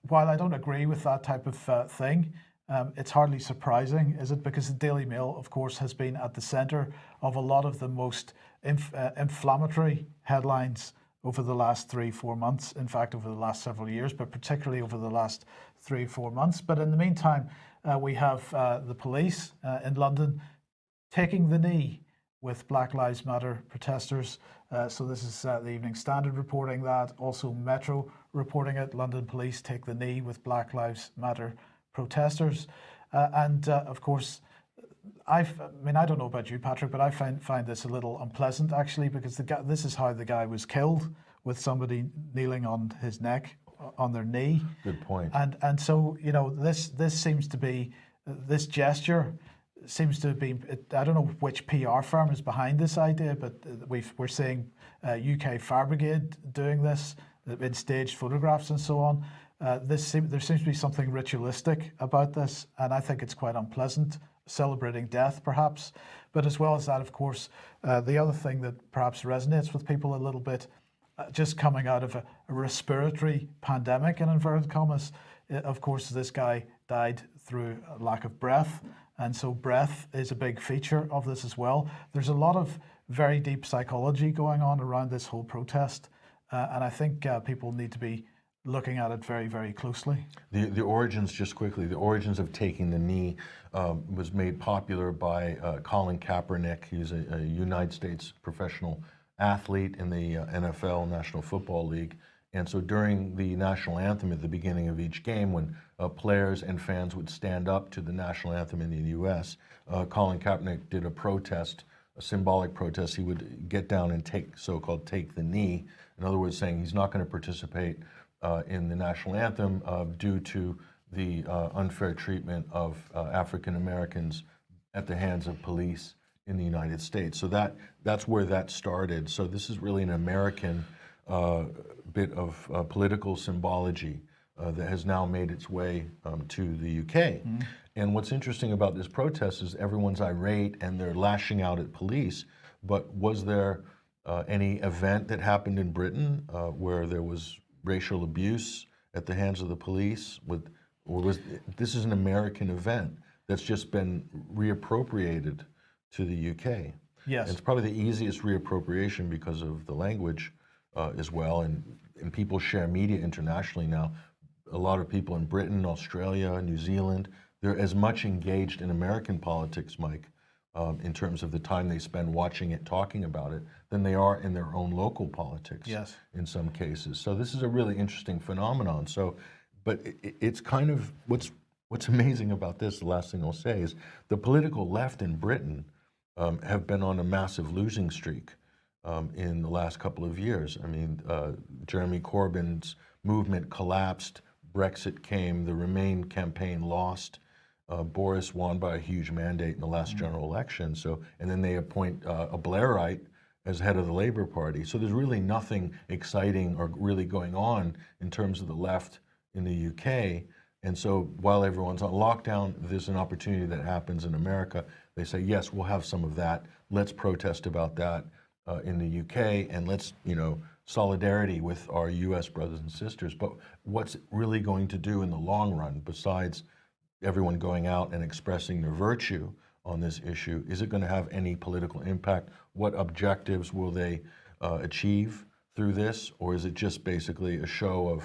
while I don't agree with that type of thing, um, it's hardly surprising, is it? Because the Daily Mail, of course, has been at the centre of a lot of the most inf- inflammatory headlines over the last three, four months. In fact, over the last several years, but particularly over the last three, four months. But in the meantime, we have uh, the police uh, in London taking the knee with Black Lives Matter protesters. Uh, so this is uh, the Evening Standard reporting that. Also, Metro reporting it. London police take the knee with Black Lives Matter protesters, uh, and uh, of course. I've, I mean, I don't know about you, Patrick, but I find find this a little unpleasant actually, because the guy, this is how the guy was killed, with somebody kneeling on his neck, on their knee. Good point. And and so you know this this seems to be this gesture seems to be I don't know which PR firm is behind this idea, but we've we're seeing uh, UK Fire Brigade doing this in staged photographs and so on. Uh, this seem, there seems to be something ritualistic about this, and I think it's quite unpleasant. Celebrating death, perhaps, but as well as that, of course, uh, the other thing that perhaps resonates with people a little bit just coming out of a, a respiratory pandemic, in inverted commas. uh, Of course, this guy died through lack of breath, and so breath is a big feature of this as well. There's a lot of very deep psychology going on around this whole protest, uh, and I think uh, people need to be looking at it very, very closely. The, the origins, just quickly, the origins of taking the knee um, was made popular by uh, Colin Kaepernick. He's a, a United States professional athlete in the uh, NFL, National Football League. And so during the national anthem at the beginning of each game, when uh, players and fans would stand up to the national anthem in the U.S., uh, Colin Kaepernick did a protest, a symbolic protest. He would get down and take so-called take the knee. In other words, saying he's not going to participate uh, in the national anthem uh, due to the uh, unfair treatment of African Americans at the hands of police in the United States. So that that's where that started. So this is really an American uh, bit of uh, political symbology uh, that has now made its way um, to the UK. And what's interesting about this protest is everyone's irate and they're lashing out at police. But was there uh, any event that happened in Britain uh, where there was racial abuse at the hands of the police with Or was, this is an American event that's just been reappropriated to the UK. Yes. And it's probably the easiest reappropriation because of the language uh, as well, and, and people share media internationally now. A lot of people in Britain, Australia, New Zealand, they're as much engaged in American politics, Mike, um, in terms of the time they spend watching it, talking about it, than they are in their own local politics. Yes. In some cases, so this is a really interesting phenomenon. So, but it, it- it's kind of what's what's amazing about this. The last thing I'll say is the political left in Britain um, have been on a massive losing streak um, in the last couple of years. I mean, uh, Jeremy Corbyn's movement collapsed. Brexit came. The Remain campaign lost. Uh, Boris won by a huge mandate in the last general election. So, and then they appoint uh, a Blairite as head of the Labour Party. So there's really nothing exciting or really going on in terms of the left in the UK. And so while everyone's on lockdown, there's an opportunity that happens in America. They say, yes, we'll have some of that. Let's protest about that uh, in the UK, and let's, you know, solidarity with our US brothers and sisters. But what's really going to do in the long run, besides everyone going out and expressing their virtue on this issue, is it going to have any political impact? What objectives will they uh, achieve through this, or is it just basically a show of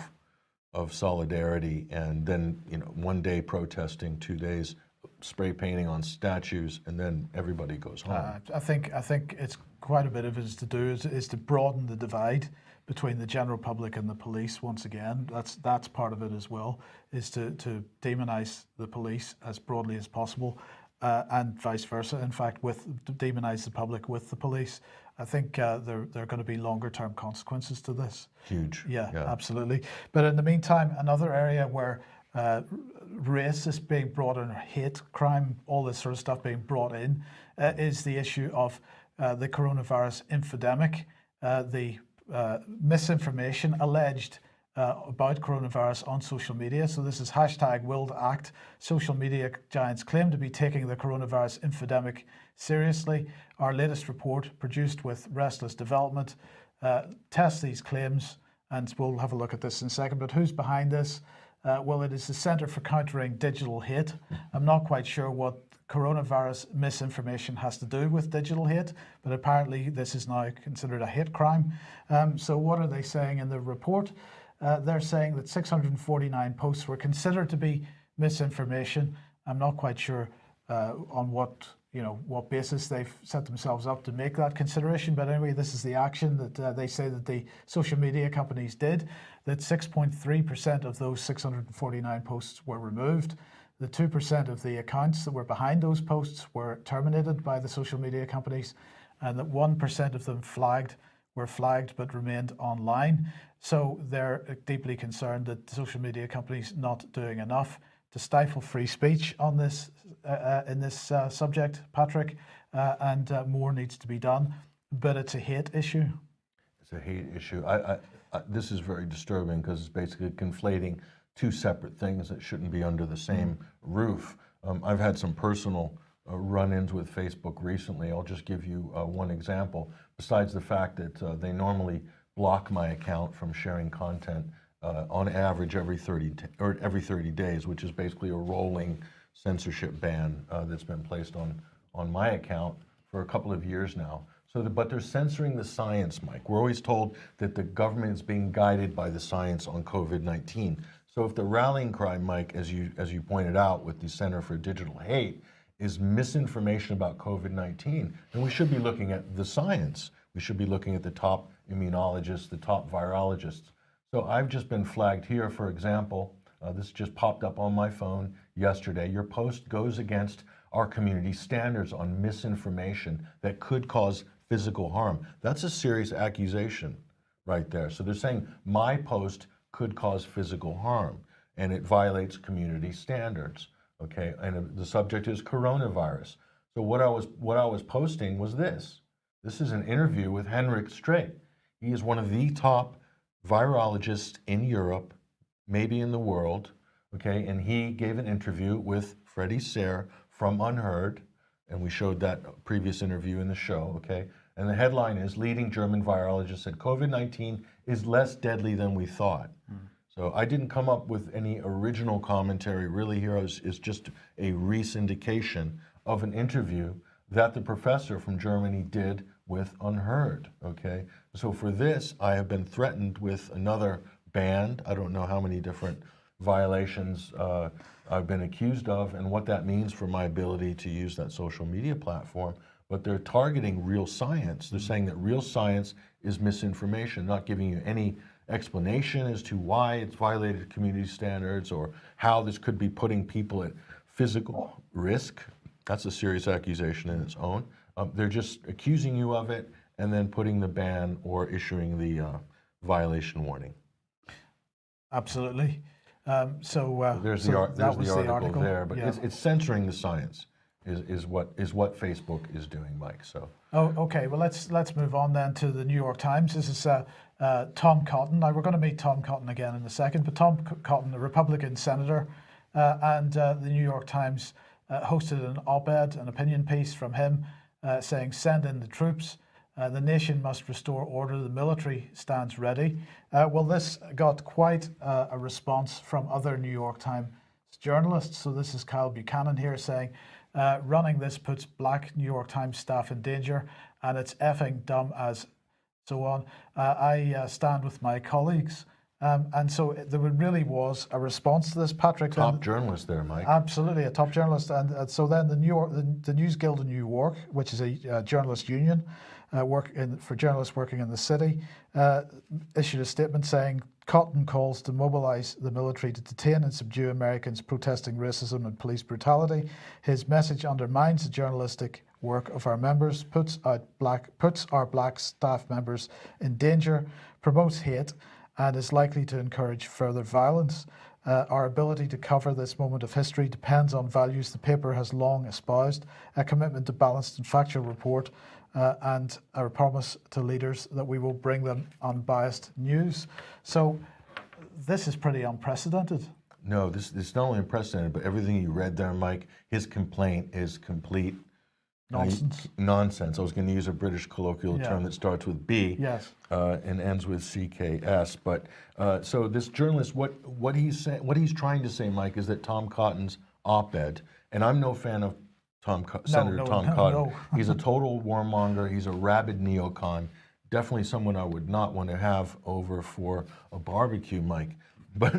of solidarity and then you know one day protesting, two days spray painting on statues, and then everybody goes home? Uh, I think I think it's quite a bit of it is to do is, is to broaden the divide between the general public and the police. Once again, that's that's part of it as well. Is to to demonize the police as broadly as possible, uh, and vice versa. In fact, with demonize the public with the police. I think uh, there there are going to be longer term consequences to this. Huge. Yeah, absolutely. But in the meantime, another area where uh, race is being brought in, hate crime, all this sort of stuff being brought in, uh, is the issue of uh, the coronavirus infodemic, uh, the uh, misinformation alleged uh, about coronavirus on social media. So this is hashtag will act. Social media giants claim to be taking the coronavirus infodemic seriously. Our latest report, produced with Restless Development, tests these claims, and we'll have a look at this in a second. But who's behind this? Uh, well, it is the Centre for Countering Digital Hate. I'm not quite sure what coronavirus misinformation has to do with digital hate, but apparently this is now considered a hate crime. Um, so, what are they saying in the report? Uh, they're saying that 649 posts were considered to be misinformation. I'm not quite sure uh, on what you know what basis they've set themselves up to make that consideration. But anyway, this is the action that uh, they say that the social media companies did. That 6.3% of those 649 posts were removed. The 2% of the accounts that were behind those posts were terminated by the social media companies, and that 1% of them flagged were flagged but remained online. So they're deeply concerned that the social media companies not doing enough to stifle free speech on this uh, uh, in this uh, subject, Patrick, uh, and uh, more needs to be done. But it's a hate issue. It's a hate issue. I, I, I, this is very disturbing because it's basically conflating two separate things that shouldn't be under the same roof. Um, I've had some personal uh, run-ins with Facebook recently. I'll just give you uh, one example. Besides the fact that uh, they normally block my account from sharing content uh, on average every 30 t- or every 30 days, which is basically a rolling censorship ban uh, that's been placed on on my account for a couple of years now. So, the, but they're censoring the science, Mike. We're always told that the government is being guided by the science on COVID-19. So, if the rallying cry, Mike, as you as you pointed out with the Center for Digital Hate, is misinformation about COVID-19, then we should be looking at the science. We should be looking at the top immunologists, the top virologists. So I've just been flagged here, for example. Uh, this just popped up on my phone yesterday. Your post goes against our community standards on misinformation that could cause physical harm. That's a serious accusation right there. So they're saying my post could cause physical harm and it violates community standards. Okay, and the subject is coronavirus. So what I was what I was posting was this. This is an interview with Hendrik Streeck. He is one of the top virologists in Europe, maybe in the world. Okay, and he gave an interview with Freddie Sayers from UnHerd, and we showed that previous interview in the show. Okay, and the headline is "Leading German virologist said COVID-19 is less deadly than we thought." Hmm. So I didn't come up with any original commentary. Really, here is, is just a re-syndication of an interview that the professor from Germany did with UnHerd. Okay, so for this, I have been threatened with another ban. I don't know how many different violations uh, I've been accused of, and what that means for my ability to use that social media platform. But they're targeting real science. They're saying that real science is misinformation, not giving you any explanation as to why it's violated community standards or how this could be putting people at physical risk. That's a serious accusation in its own. Um, they're just accusing you of it and then putting the ban or issuing the uh, violation warning. Absolutely. Um, so uh, There's so the, ar- that there's the article, there, but yeah. it's, it's censoring the science is, is what is what Facebook is doing, Mike. So Oh, okay. Well, let's let's move on then to the New York Times. This is uh, uh, Tom Cotton. Now we're going to meet Tom Cotton again in a second, but Tom C- Cotton, a Republican senator, uh, and uh, the New York Times uh, hosted an op-ed, an opinion piece from him, uh, saying, "Send in the troops. Uh, the nation must restore order. The military stands ready." Uh, well, this got quite uh, a response from other New York Times journalists. So this is Kyle Buchanan here saying, uh, running this puts black New York Times staff in danger and it's effing dumb as so on. I stand with my colleagues. Um, and so it- there really was a response to this, Patrick. top journalist there, Mike. Absolutely, a top journalist, and uh, so then the New York, the, the News Guild of New York, which is a uh, journalist union, uh, work in, for journalists working in the city, uh, issued a statement saying Cotton calls to mobilise the military to detain and subdue Americans protesting racism and police brutality. His message undermines the journalistic work of our members, puts out black puts our black staff members in danger, promotes hate, and is likely to encourage further violence. Uh, our ability to cover this moment of history depends on values the paper has long espoused, a commitment to balanced and factual report, uh, and a promise to leaders that we will bring them unbiased news. So this is pretty unprecedented. No, this this is not only unprecedented, but everything you read there, Mike. His complaint is complete I Nonsense. nonsense. I was going to use a British colloquial Yeah. term that starts with B Yes. uh, and ends with CKS. But uh, so this journalist, what what he's what he's trying to say, Mike, is that Tom Cotton's op-ed, and I'm no fan of Tom Co- Senator no, Tom no, Cotton. no. he's a total warmonger. He's a rabid neocon. Definitely someone I would not want to have over for a barbecue, Mike. But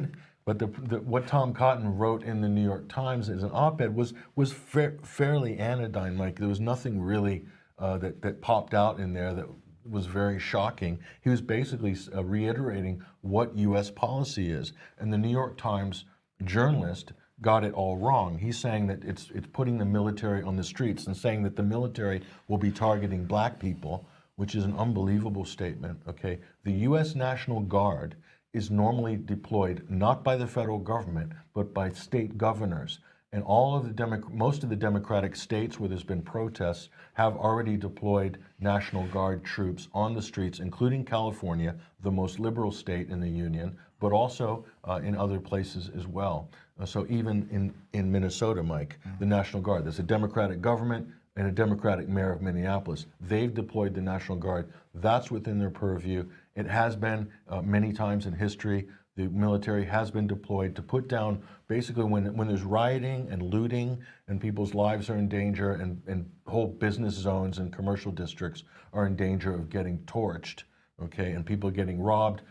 but the, the, what Tom Cotton wrote in the New York Times as an op-ed was was fa- fairly anodyne. Like There was nothing really uh, that that popped out in there that was very shocking. He was basically uh, reiterating what U.S. policy is, and the New York Times journalist got it all wrong. He's saying that it's it's putting the military on the streets and saying that the military will be targeting black people, which is an unbelievable statement. Okay, the U.S. National Guard is normally deployed not by the federal government but by state governors. And all of the Demo- most of the Democratic states where there's been protests have already deployed National Guard troops on the streets, including California, the most liberal state in the union, but also uh, in other places as well. Uh, so even in, in Minnesota, Mike, the National Guard, there's a Democratic government and a Democratic mayor of Minneapolis. They've deployed the National Guard. That's within their purview. It has been uh, many times in history. The military has been deployed to put down basically when, when there's rioting and looting and people's lives are in danger and, and whole business zones and commercial districts are in danger of getting torched, okay, and people getting robbed.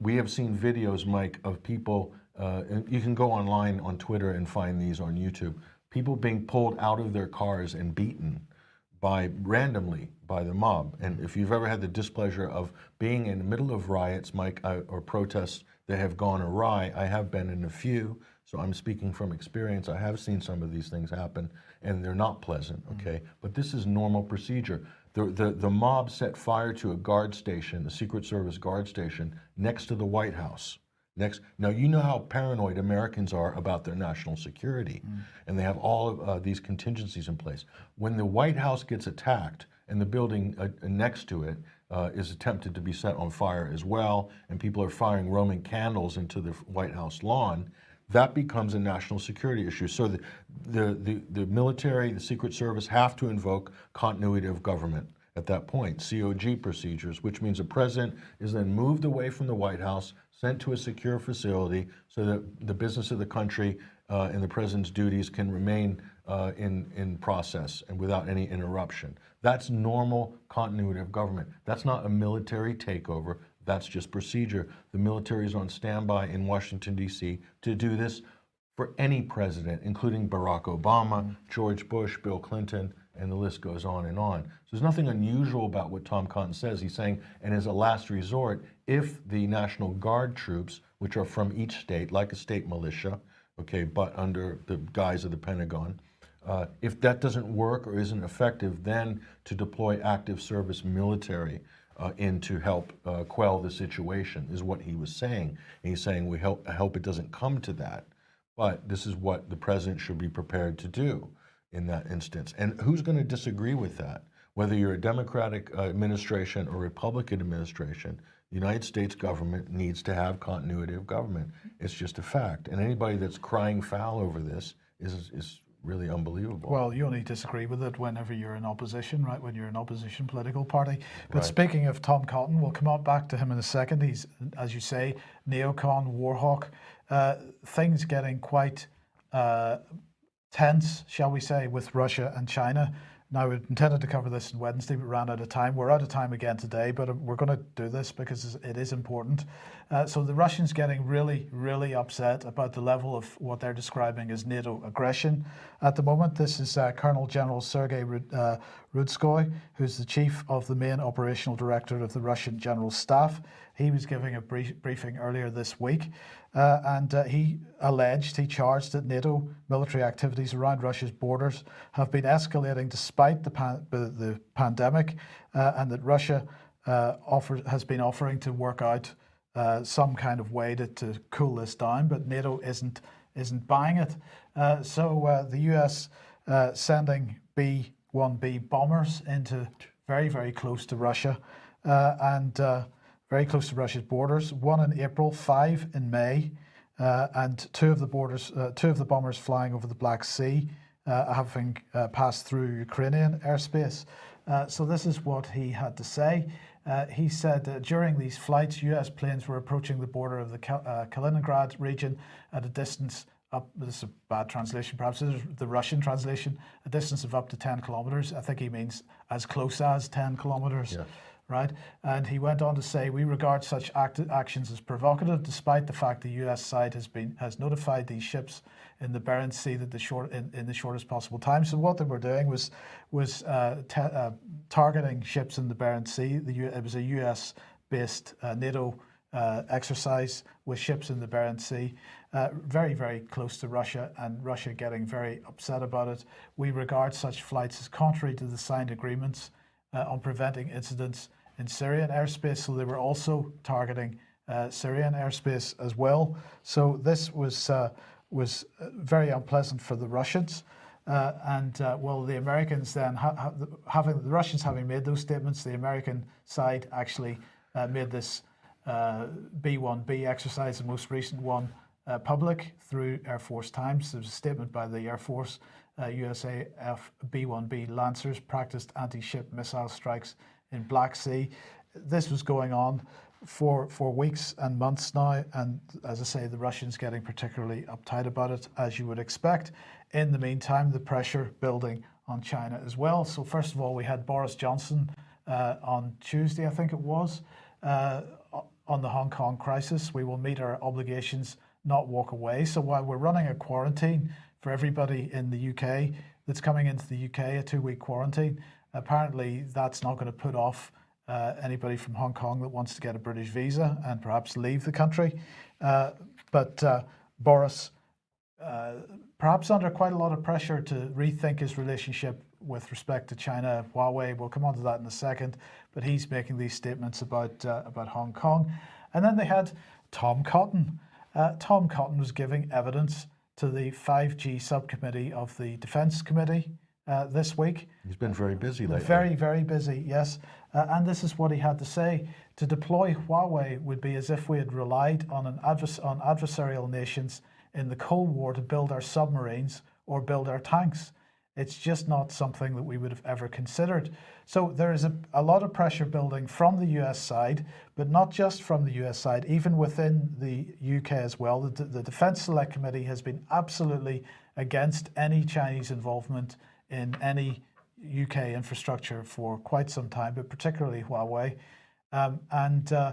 We have seen videos, Mike, of people, uh, you can go online on Twitter and find these on YouTube, people being pulled out of their cars and beaten by randomly by the mob. And if you've ever had the displeasure of being in the middle of riots, Mike, I, or protests that have gone awry, I have been in a few. So I'm speaking from experience. I have seen some of these things happen, and they're not pleasant. Mm. Okay, but this is normal procedure. The, the the mob set fire to a guard station, a Secret Service guard station, next to the White House. Next, now you know how paranoid Americans are about their national security, and they have all of uh, these contingencies in place. When the White House gets attacked and the building uh, next to it uh, is attempted to be set on fire as well, and people are firing Roman candles into the White House lawn, that becomes a national security issue. So the, the, the, the military, the Secret Service have to invoke continuity of government at that point, COG procedures, which means the president is then moved away from the White House, sent to a secure facility so that the business of the country uh, and the president's duties can remain uh, in, in process and without any interruption. That's normal continuity of government. That's not a military takeover. That's just procedure. The military is on standby in Washington, D.C. to do this for any president, including Barack Obama, George Bush, Bill Clinton, and the list goes on and on. So there's nothing unusual about what Tom Cotton says. He's saying, and as a last resort, if the National Guard troops, which are from each state, like a state militia, okay, but under the guise of the Pentagon, uh, if that doesn't work or isn't effective, then to deploy active service military uh, in to help uh, quell the situation is what he was saying. And he's saying we help, hope it doesn't come to that, but this is what the president should be prepared to do in that instance. And who's going to disagree with that? Whether you're a Democratic administration or Republican administration, the United States government needs to have continuity of government. It's just a fact. And anybody that's crying foul over this is, is really unbelievable. Well, you only disagree with it whenever you're in opposition, right? When you're an opposition political party. But Right. speaking of Tom Cotton, we'll come on back to him in a second. He's, as you say, neocon, warhawk. Uh, things getting quite uh, tense, shall we say, with Russia and China. Now, we intended to cover this on Wednesday, but ran out of time. We're out of time again today, but uh, we're going to do this because it is important. Uh, so the Russians getting really, really upset about the level of what they're describing as NATO aggression at the moment. This is uh, Colonel General Sergei uh, Rudskoy, who's the chief of the main operational director of the Russian General Staff. He was giving a brief, briefing earlier this week, uh, and he alleged, he charged that NATO military activities around Russia's borders have been escalating despite the, pan- the, pandemic, and that Russia has been offering to work out uh, some kind of way to, to cool this down, but NATO isn't isn't buying it. Uh, so uh, the US uh, sending B-1B bombers into very very close to Russia and very close to Russia's borders. One in April, five in May, and two of the borders, two of the bombers flying over the Black Sea, having passed through Ukrainian airspace. So this is what he had to say. Uh, he said uh, during these flights, U.S. planes were approaching the border of the Kal- uh, Kaliningrad region at a distance up. This is a bad translation, perhaps. This is the Russian translation. A distance of up to 10 kilometers. I think he means as close as 10 kilometers right? And he went on to say, "We regard such act- actions as provocative, despite the fact the U.S. side has been has notified these ships in the Barents Sea that the short in, in the shortest possible time." So what they were doing was was uh, uh, targeting ships in the Barents Sea. The U- it was a U.S. based uh, NATO. Uh, exercise with ships in the Barents Sea, uh, very, very close to Russia, and Russia getting very upset about it. We regard such flights as contrary to the signed agreements uh, on preventing incidents in Syrian airspace. So they were also targeting uh, Syrian airspace as well. So this was uh, was uh, very unpleasant for the Russians. Uh, and uh, well, the Americans then ha- ha- having the Russians having made those statements, the American side actually uh, made this uh, B1B exercise, the most recent one, public through Air Force Times. There was a statement by the Air Force, uh, USAF B1B Lancers practiced anti-ship missile strikes in Black Sea. This was going on for for weeks and months now, and as I say, the Russians getting particularly uptight about it, as you would expect. In the meantime, the pressure building on China as well. So first of all, we had Boris Johnson uh, on Tuesday, I think it was, uh, on the Hong Kong crisis. We will meet our obligations, not walk away. So while we're running a quarantine for everybody in the UK that's coming into the UK, a two-week quarantine, apparently that's not going to put off uh, anybody from Hong Kong that wants to get a British visa and perhaps leave the country. Uh, but uh, Boris, uh, perhaps under quite a lot of pressure to rethink his relationship with respect to China, Huawei. We'll come on to that in a second. But he's making these statements about uh, about Hong Kong, and then they had Tom Cotton. Uh, Tom Cotton was giving evidence to the 5G subcommittee of the Defence Committee uh, this week. He's been very busy lately. Very, very busy, yes. Uh, and this is what he had to say. To deploy Huawei would be as if we had relied on, an advers- on adversarial nations in the Cold War to build our submarines or build our tanks. It's just not something that we would have ever considered. So there is a, a lot of pressure building from the US side, but not just from the US side, even within the UK as well. The, the Defence Select Committee has been absolutely against any Chinese involvement in any UK infrastructure for quite some time, but particularly Huawei. Um, and uh,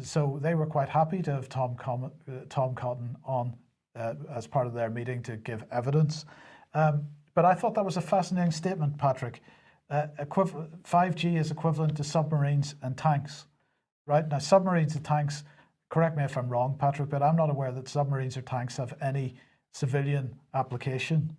so they were quite happy to have Tom, Com- uh, Tom Cotton on uh, as part of their meeting to give evidence. Um, but I thought that was a fascinating statement, Patrick. Uh, 5G is equivalent to submarines and tanks, right? Now, submarines and tanks, correct me if I'm wrong, Patrick, but I'm not aware that submarines or tanks have any civilian application,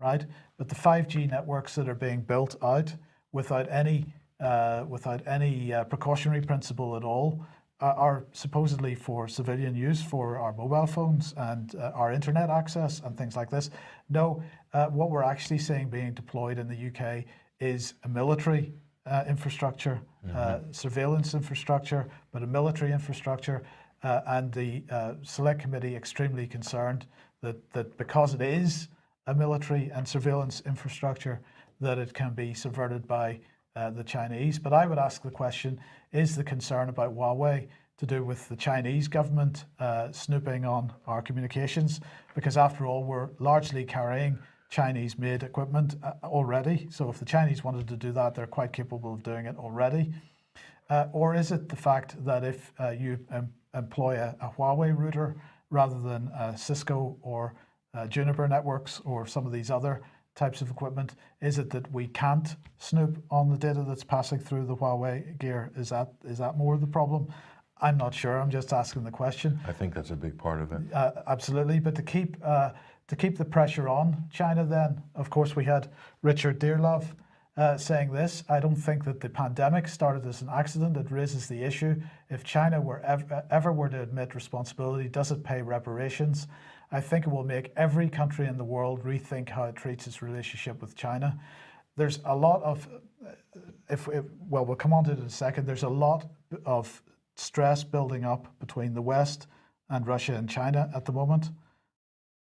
right? But the 5G networks that are being built out without any uh, without any uh, precautionary principle at all uh, are supposedly for civilian use for our mobile phones and uh, our internet access and things like this. No, uh, what we're actually seeing being deployed in the UK is a military uh, infrastructure, mm-hmm. surveillance infrastructure, but a military infrastructure. and the select committee extremely concerned that, that because it is a military and surveillance infrastructure, that it can be subverted by uh, the Chinese. But I would ask the question, is the concern about Huawei to do with the Chinese government uh, snooping on our communications? Because after all, we're largely carrying Chinese-made equipment uh, already. So if the Chinese wanted to do that, they're quite capable of doing it already. Uh, or is it the fact that if uh, you em employ a, a, Huawei router rather than Cisco or Juniper networks or some of these other types of equipment? Is it that we can't snoop on the data that's passing through the Huawei gear? Is that is that more of the problem? I'm not sure. I'm just asking the question. I think that's a big part of it. Uh, absolutely, but to keep uh, to keep the pressure on China, then of course we had Richard Dearlove uh, saying this. I don't think that the pandemic started as an accident. It raises the issue: if China were ever, ever were to admit responsibility, does it pay reparations? I think it will make every country in the world rethink how it treats its relationship with China. There's a lot of, if, if well, we'll come on to it in a second. There's a lot of stress building up between the West and Russia and China at the moment.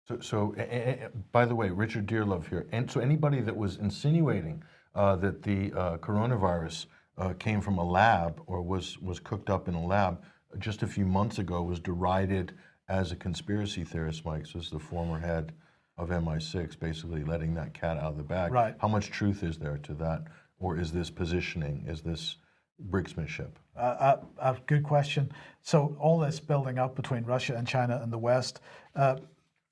So, so uh, by the way, Richard Dearlove here, and so anybody that was insinuating uh, that the uh, coronavirus uh, came from a lab or was was cooked up in a lab just a few months ago was derided as a conspiracy theorist, Mike, so this is the former head of MI6, basically letting that cat out of the bag. Right. How much truth is there to that? Or is this positioning? Is this bricksmanship? Uh, uh, uh, good question. So all this building up between Russia and China and the West, uh,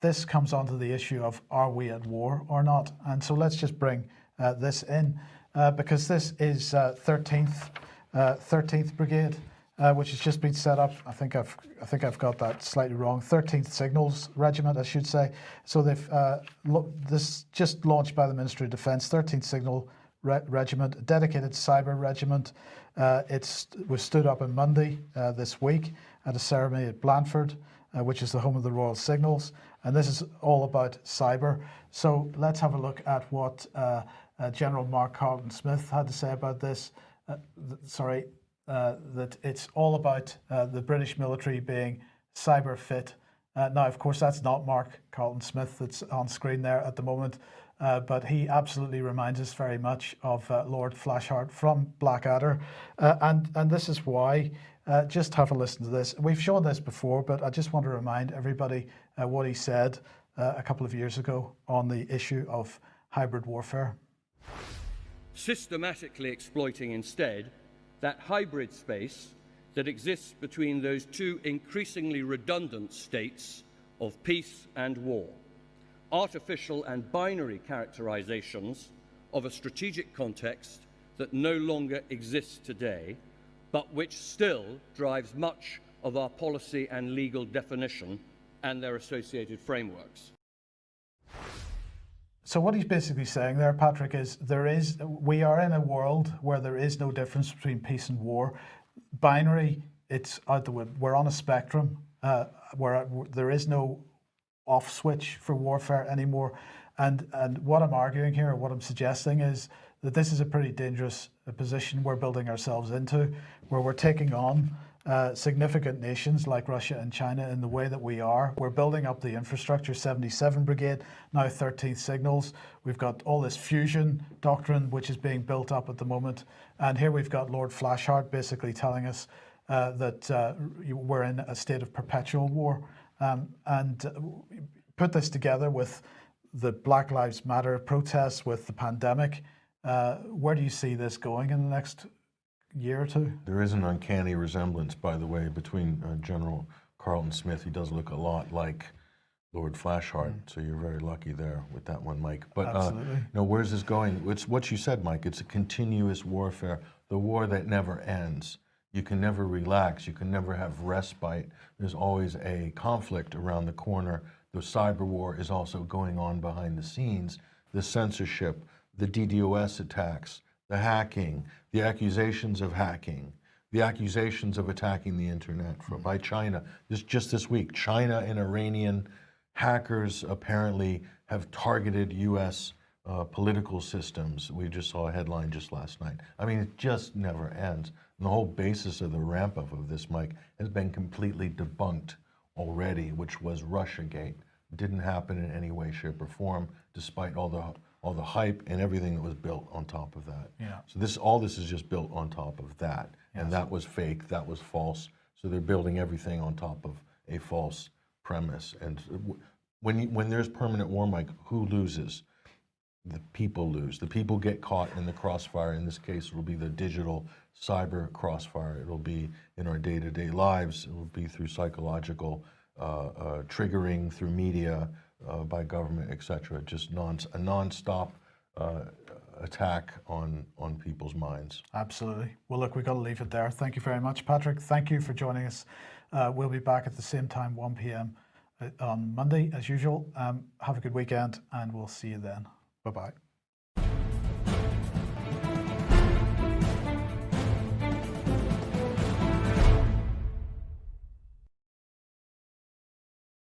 this comes onto the issue of are we at war or not? And so let's just bring uh, this in uh, because this is 13th, 13th Brigade uh, which has just been set up. I think I've I think I've got that slightly wrong. 13th Signals Regiment, I should say. So they've uh, this just launched by the Ministry of Defence. 13th Signal Re Regiment, a dedicated cyber regiment. Uh, it was stood up on Monday uh, this week at a ceremony at Blandford, uh, which is the home of the Royal Signals, and this is all about cyber. So let's have a look at what uh, General Mark Carleton Smith had to say about this. sorry, uh, that it's all about uh, the British military being cyber fit. Uh, now, of course, that's not Mark Carleton Smith that's on screen there at the moment, uh, but he absolutely reminds us very much of uh, Lord Flashheart from Blackadder. and, and this is why. just have a listen to this. We've shown this before, but I just want to remind everybody what he said a couple of years ago on the issue of hybrid warfare. Systematically exploiting instead that hybrid space that exists between those two increasingly redundant states of peace and war, artificial and binary characterizations of a strategic context that no longer exists today, but which still drives much of our policy and legal definition and their associated frameworks. So what he's basically saying there, Patrick, is there is we are in a world where there is no difference between peace and war. Binary, it's out the way. We're on a spectrum uh, where there is no off switch for warfare anymore. And and what I'm arguing here, what I'm suggesting, is that this is a pretty dangerous position we're building ourselves into, where we're taking on uh, significant nations like Russia and China in the way that we are. We're building up the infrastructure, 77 Brigade, now 13th Signals. We've got all this fusion doctrine which is being built up at the moment. And here we've got Lord Flashheart basically telling us uh, that uh, we're in a state of perpetual war. Um, and put this together with the Black Lives Matter protests, with the pandemic. Uh, where do you see this going in the next year or two? There is an uncanny resemblance, by the way, between uh, General Carleton Smith. He does look a lot like Lord Flashheart, so you're very lucky there with that one, Mike. But uh, Absolutely. you know, where's this going? It's what you said, Mike. It's a continuous warfare, the war that never ends. You can never relax. You can never have respite. There's always a conflict around the corner. The cyber war is also going on behind the scenes. The censorship, the DDoS attacks, the hacking, the accusations of hacking, the accusations of attacking the internet for, by China. This, just this week, China and Iranian hackers apparently have targeted U.S. Uh, political systems. We just saw a headline just last night. I mean, it just never ends. And the whole basis of the ramp up of this, Mike, has been completely debunked already, which was Russiagate. Didn't happen in any way, shape, or form, despite all the all the hype and everything that was built on top of that. Yeah. So this, all this is just built on top of that, and that was fake. That was false. So they're building everything on top of a false premise. And when you, when there's permanent war, Mike, who loses? the people lose. The people get caught in the crossfire. In this case, it'll be the digital cyber crossfire. It'll be in our day-to-day lives. It'll be through psychological uh, uh, triggering, through media, uh, by government, et cetera. Just non, a non-stop uh, attack on, on people's minds. Absolutely. Well, look, we've got to leave it there. Thank you very much, Patrick. Thank you for joining us. Uh, we'll be back at the same time, 1 p.m. uh, on Monday, as usual. Um, have a good weekend, and we'll see you then. Bye bye.